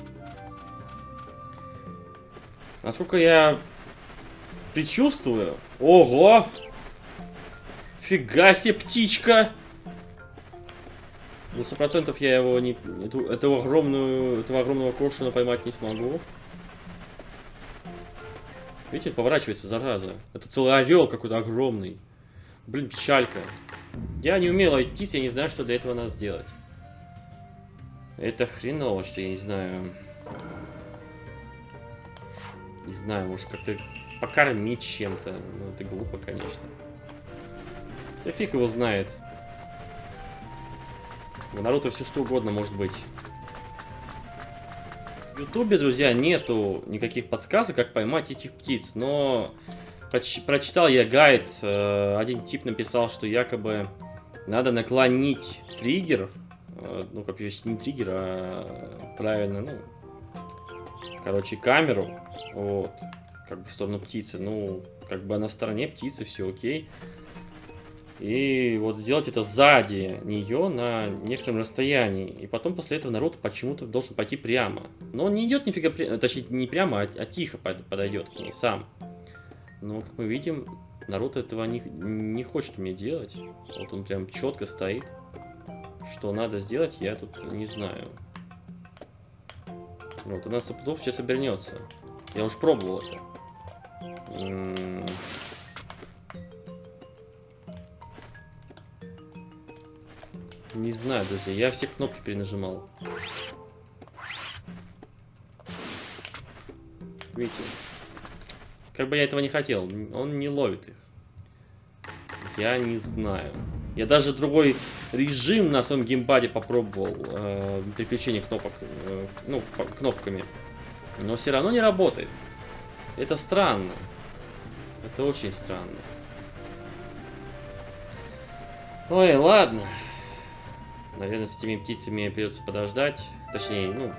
Насколько я предчувствую... Ого! Фига себе, птичка! На сто процентов я его не, эту, эту огромную, этого огромного коршуна поймать не смогу. Видите, поворачивается, зараза. Это целый орел какой-то огромный. Блин, печалька. Я не умел айтись, я не знаю, что для этого надо сделать. Это хреново, что я не знаю. Не знаю, может как-то покормить чем-то. Ну, это глупо, конечно. Да фиг его знает. В Наруто все что угодно может быть. В Ютубе, друзья, нету никаких подсказок, как поймать этих птиц, но прочитал я гайд, э, один тип написал, что якобы надо наклонить триггер, э, ну, как не триггер, а правильно, ну, короче, камеру, вот, как бы в сторону птицы, ну, как бы она стороне птицы, все окей. И вот сделать это сзади нее на некотором расстоянии. И потом после этого народ почему-то должен пойти прямо. Но он не идет нифига, точнее не прямо, а, а тихо подойдет к ней сам. Но, как мы видим, народ этого не, не хочет мне делать. Вот он прям четко стоит. Что надо сделать, я тут не знаю. Вот, она сто сейчас обернется. Я уж пробовал это. Не знаю, друзья, я все кнопки перенажимал. Видите? Как бы я этого не хотел, он не ловит их. Я не знаю. Я даже другой режим на своем геймпаде попробовал. Э, переключение кнопок. Э, ну, кнопками. Но все равно не работает. Это странно. Это очень странно. Ой, ладно. Наверное, с этими птицами придется подождать. Точнее, ну,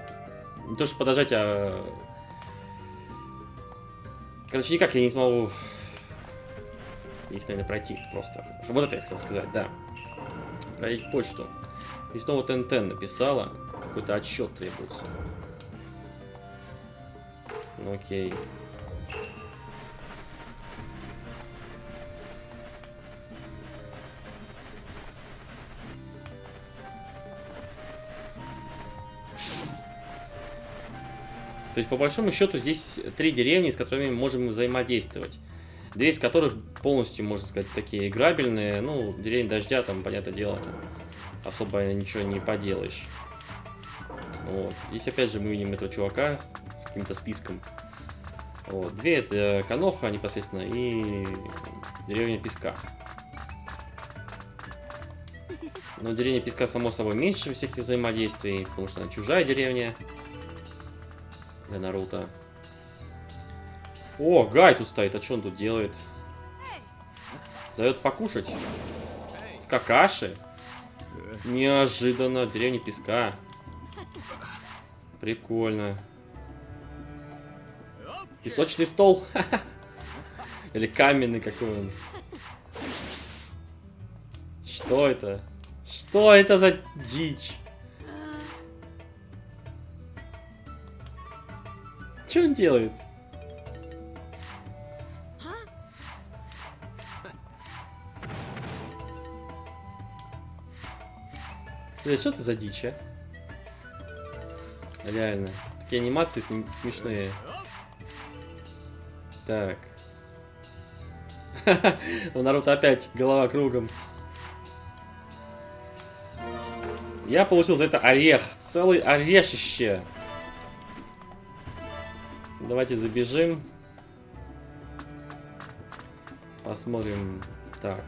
не то, что подождать, а... Короче, никак я не смогу их, наверное, пройти просто. Вот это я хотел сказать, да. Пройти почту. И снова ТНТ написала. Какой-то отчет требуется. Ну, окей. То есть, по большому счету, здесь три деревни, с которыми мы можем взаимодействовать. Две из которых полностью, можно сказать, такие играбельные. Ну, деревень дождя, там, понятное дело, особо ничего не поделаешь. Вот. Здесь, опять же, мы видим этого чувака с каким-то списком. Вот. Две это Каноха непосредственно и деревня Песка. Но деревня Песка, само собой, меньше всяких взаимодействий, потому что она чужая деревня для Наруто. О, Гай тут стоит. А что он тут делает? Зовет покушать. С какаши? Неожиданно. Деревня песка. Прикольно. Песочный стол. (laughs) Или каменный какой он. Что это? Что это за дичь? Что он делает? Бля, что это за дичь, а? Реально. Такие анимации смешные. Так. (laughs) У Наруто опять голова кругом. Я получил за это орех. Целый орешище. Давайте забежим. Посмотрим. Так.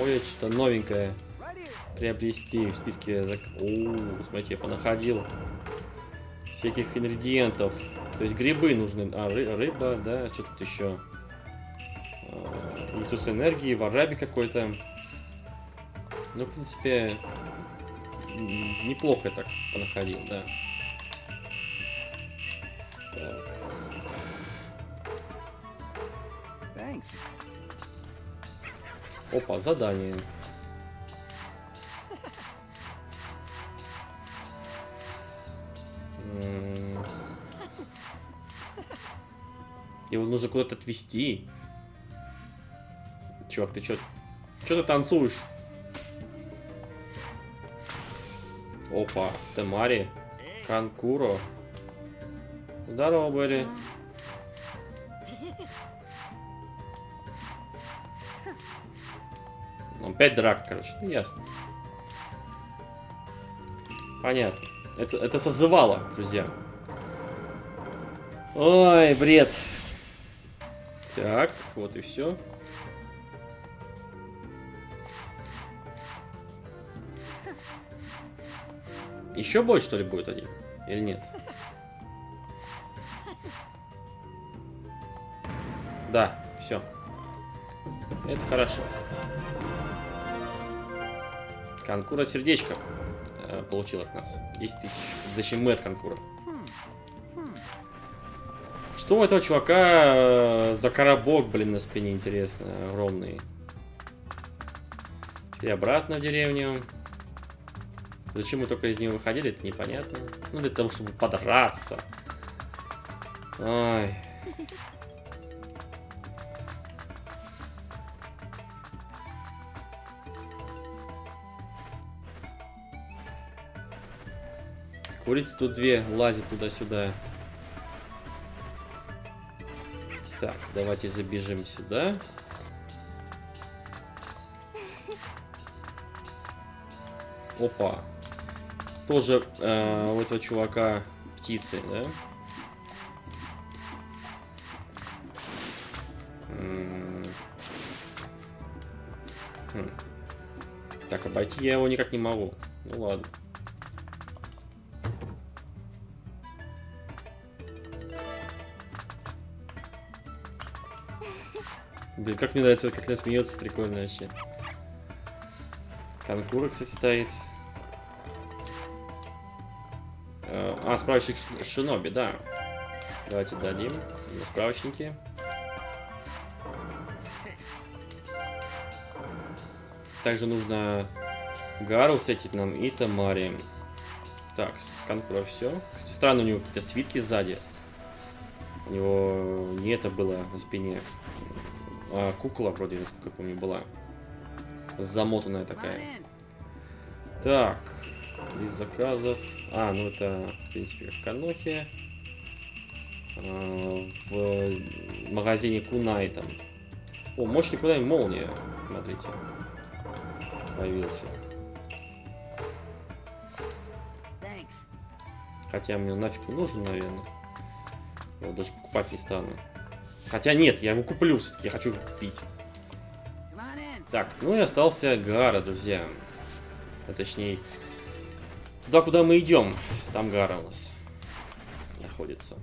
Ой, что-то новенькое приобрести в списке... О, смотрите, я понаходил всяких ингредиентов. То есть грибы нужны. А, ры рыба, да, что тут еще? А, Иисус энергии, вараби какой-то. Ну, в принципе, неплохо я так понаходил, да. Так. Опа, задание. Его нужно куда-то отвезти. Чувак, ты чё? Чё ты танцуешь? Опа, Темари. Канкуро. Здорово, были. Ну, опять драка, короче. Ну, ясно. Понятно. Это, это созывало, друзья. Ой, бред. Так, вот и все. Еще бой, что ли, будет один? Или нет? Да, все. Это хорошо. Конкура сердечко э, получил от нас. 10 тысяч. Зачем мы от конкура? Что у этого чувака э, за коробок, блин, на спине, интересно, огромный. И обратно в деревню. Зачем мы только из нее выходили, это непонятно. Ну, для того, чтобы подраться. Ой. Курица тут две лазит туда-сюда. Так, давайте забежим сюда. Опа. Тоже э, у этого чувака птицы, да? Хм. Так, обойти я его никак не могу. Ну ладно. Блин, как мне нравится, как она смеется, прикольно вообще. Конкура, кстати, стоит. Э, А, справочник Шиноби, да. Давайте дадим ему справочники. Также нужно Гару встретить нам и Тамари. Так, с Конкура все. Кстати, странно, у него какие-то свитки сзади. У него не это было на спине. А, кукла вроде, насколько я помню, была. Замотанная такая. Так, из заказов. А, ну это, в принципе, в Канохе. А, в магазине Кунай там. О, мощный Кунай молния. Смотрите. Появился. Хотя мне нафиг не нужен, наверное. Я его даже покупать не стану. Хотя нет, я его куплю все-таки, я хочу купить. Так, ну и остался Гара, друзья. А точнее, туда, куда мы идем, там Гара у нас находится.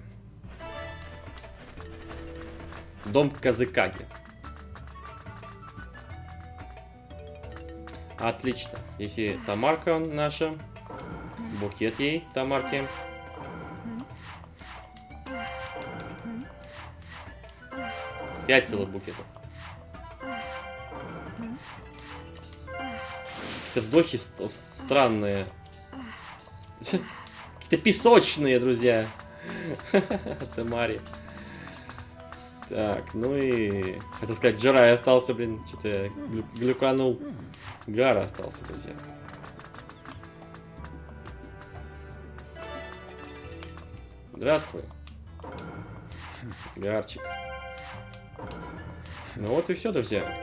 Дом Казыкаги. Отлично. Если Тамарка наша, букет ей, Тамарке. Пять целых букетов. Какие-то вздохи ст- странные. (laughs) Какие-то песочные, друзья. (laughs) Тамари. Так, ну и... Хотел сказать, Джарай остался, блин. Что-то глю- глюканул. Гара остался, друзья. Здравствуй. Гарчик. Ну вот и все, друзья.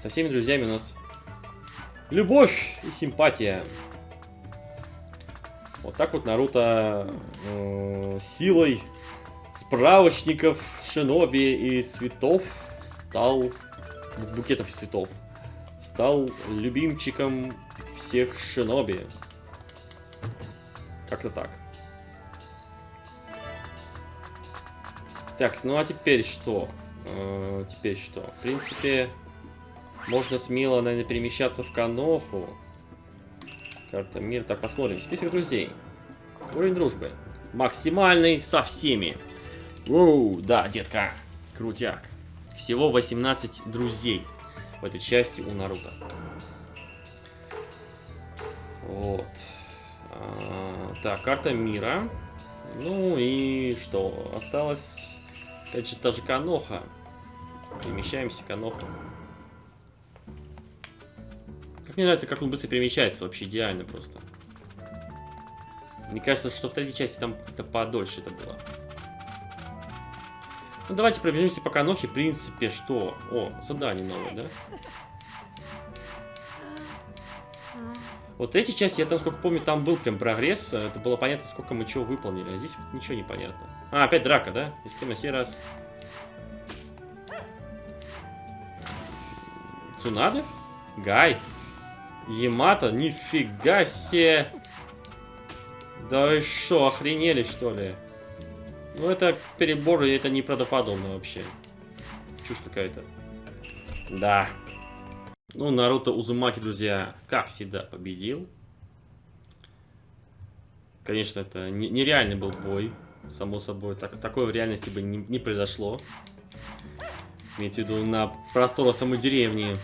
Со всеми друзьями у нас любовь и симпатия. Вот так вот Наруто э, силой справочников, шиноби и цветов стал бу- букетов цветов стал любимчиком всех шиноби. Как-то так. Так, ну а теперь что? Э, теперь что? В принципе, можно смело, наверное, перемещаться в Каноху. Карта мира. Так, посмотрим. Список друзей. Уровень дружбы. Максимальный со всеми. Воу, да, детка. Крутяк. Всего 18 друзей в этой части у Наруто. Вот. А, так, карта мира. Ну и что? Осталось, опять же, та же Каноха. Перемещаемся, Каноха. Как мне нравится, как он быстро перемещается, вообще идеально просто. Мне кажется, что в третьей части там как-то подольше это было. Ну, давайте пробежимся по Канохе. В принципе, что? О, задание новое, да? Вот в третьей части, я там, сколько помню, там был прям прогресс. Это было понятно, сколько мы чего выполнили. А здесь ничего не понятно. А, опять драка, да? И с кем на сей раз? Цунады? Гай? Ямато? Нифига себе! Да вы шо, охренели что ли? Ну это перебор, и это неправдоподобно вообще. Чушь какая-то. Да. Ну, Наруто Узумаки, друзья, как всегда, победил. Конечно, это не- нереальный был бой, само собой. Так, такое в реальности бы не, не произошло. Имеется в виду на просторах самой деревни,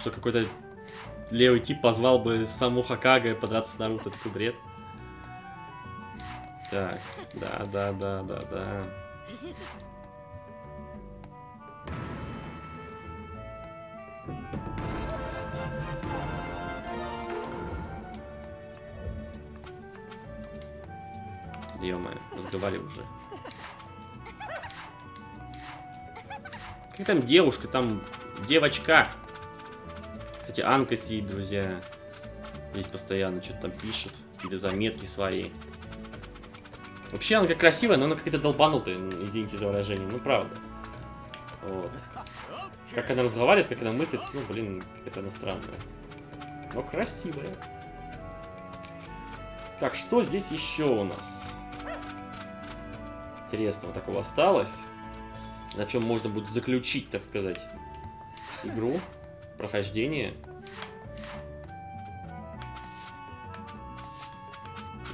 что какой-то левый тип позвал бы саму Хакага подраться с Наруто. Такой бред. Так, да, да, да, да, да. Ё-моё, разговаривай уже. Как там девушка, там девочка. Кстати, Анка сидит, друзья. Здесь постоянно что-то там пишет, какие-то заметки свои. Вообще она как красивая, но она какая-то долбанутая, ну, извините за выражение, ну правда. Вот. Как она разговаривает, как она мыслит, ну блин, какая-то она странная. Но красивая. Так, что здесь еще у нас? Интересного такого осталось. На чем можно будет заключить, так сказать, игру, прохождение.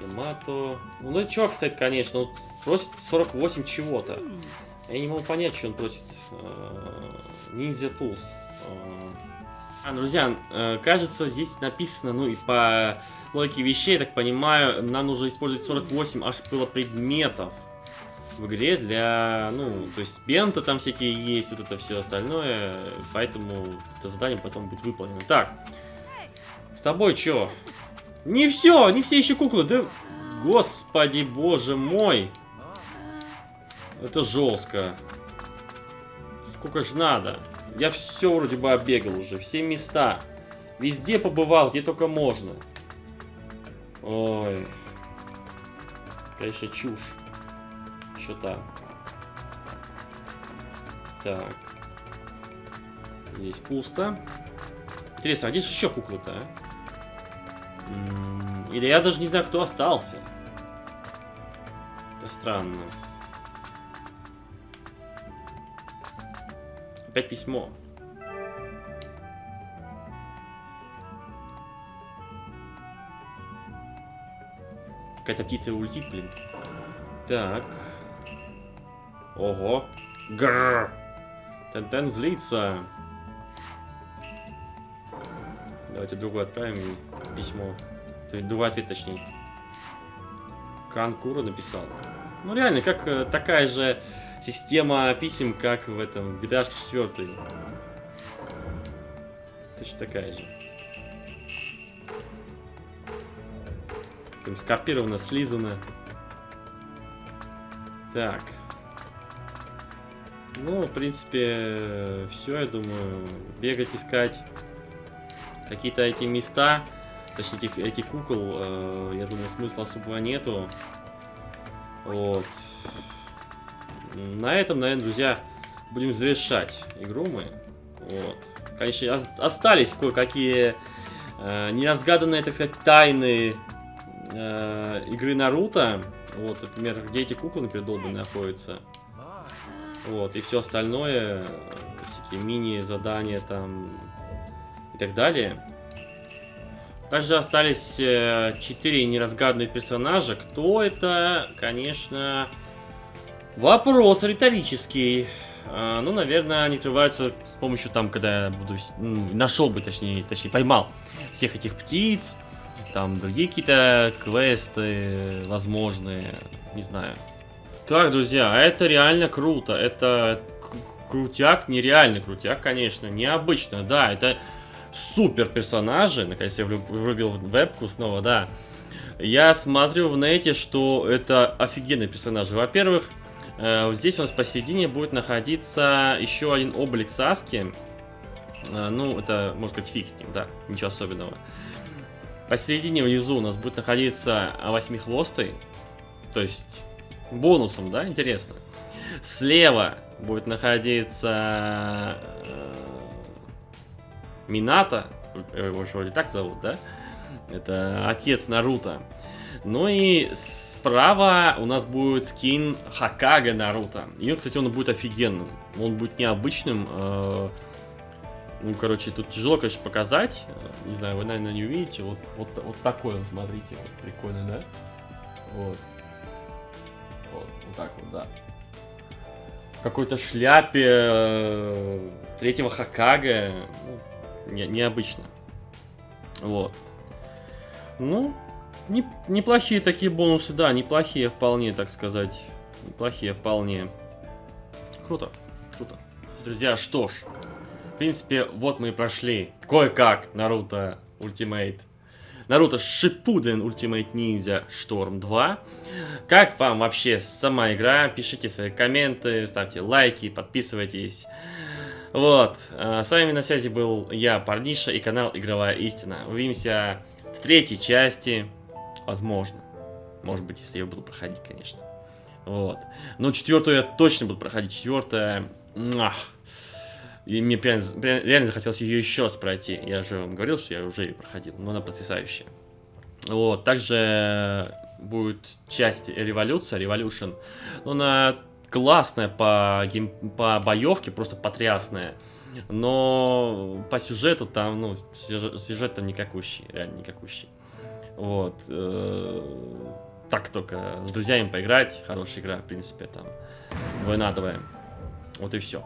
Ямато. Ну, ну чувак, кстати, конечно, он просит 48 чего-то. Я не могу понять, что он просит. Ниндзя Tools. А, друзья, э, кажется, здесь написано, ну и по логике вещей, я так понимаю, нам нужно использовать 48 аж было предметов в игре для, ну, то есть бенты там всякие есть, вот это все остальное, поэтому это задание потом будет выполнено. Так, с тобой что? Не все, не все еще куклы, да, господи, боже мой. Это жестко. Сколько же надо? Я все вроде бы оббегал уже, все места. Везде побывал, где только можно. Ой. Конечно, чушь. Что там? Так. Здесь пусто. Интересно, а же еще куклы-то, а? Или я даже не знаю, кто остался. Это странно. Опять письмо. Какая-то птица улетит, блин. Так. Ого. Грррр. Тентен злится. Давайте другой отправим письмо. Другой ответ, точнее. Канкура написал. Ну реально, как э, такая же система писем, как в этом GTA 4. Точно такая же. Там скопировано, слизано. Так. Ну, в принципе, все, я думаю. Бегать, искать какие-то эти места, точнее, этих, этих кукол, э, я думаю, смысла особого нету. Вот. На этом, наверное, друзья, будем завершать игру мы. Вот. Конечно, остались кое-какие э, неразгаданные, так сказать, тайны э, игры Наруто. Вот, например, где эти куклы, например, долбанные находятся. Вот, и все остальное, всякие мини-задания там и так далее. Также остались э, четыре неразгаданных персонажа. Кто это, конечно, вопрос риторический. А, ну, наверное, они открываются с помощью там, когда я буду... Ну, нашел бы, точнее, точнее, поймал всех этих птиц. Там другие какие-то квесты возможные. Не знаю. Так, друзья, это реально круто. Это крутяк, нереально крутяк, конечно. Необычно, да, это супер персонажи. Наконец я врубил вебку снова, да. Я смотрю в нете, что это офигенные персонажи. Во-первых, э, здесь у нас посередине будет находиться еще один облик Саски. Э, ну, это, можно сказать, ним, да, ничего особенного. Посередине внизу у нас будет находиться восьмихвостый. То есть бонусом, да, интересно. Слева будет находиться э, Мината, его же вроде так зовут, да? Это отец Наруто. Ну и справа у нас будет скин Хакага Наруто. И, кстати, он будет офигенным. Он будет необычным. Э, ну, короче, тут тяжело, конечно, показать. Не знаю, вы, наверное, не увидите. Вот, вот, вот такой он, смотрите. Вот, прикольный, да? Вот так вот, да. Какой-то шляпе э, третьего Хакага. Ну, не, необычно. Вот. Ну, не, неплохие такие бонусы, да, неплохие вполне, так сказать. Неплохие вполне. Круто, круто. Друзья, что ж. В принципе, вот мы и прошли кое-как Naruto Ultimate Naruto Shippuden Ultimate Ninja Storm 2. Как вам вообще сама игра? Пишите свои комменты, ставьте лайки, подписывайтесь. Вот, а, с вами на связи был я, Парниша, и канал Игровая Истина. Увидимся В третьей части, возможно. Может быть, если я буду проходить, конечно. Вот. Но четвертую я точно буду проходить. Четвертая... Ах. И мне прям, прям реально захотелось ее еще раз пройти. Я же вам говорил, что я уже ее проходил, но она потрясающая. Вот, также будет часть революция, Revolution. Но она классная по, гейм, по боевке, просто потрясная. Но по сюжету там, ну, сюжет там никакущий, реально никакущий. Вот. Э, так только с друзьями поиграть, хорошая игра, в принципе, там, двойнадовая. Вот и все.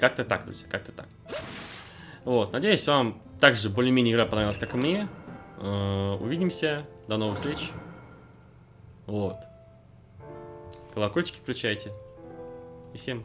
Как-то так, друзья, как-то так. Вот, надеюсь, вам также более-менее игра понравилась, как и мне. Э, увидимся, до новых встреч. Вот. Колокольчики включайте. И всем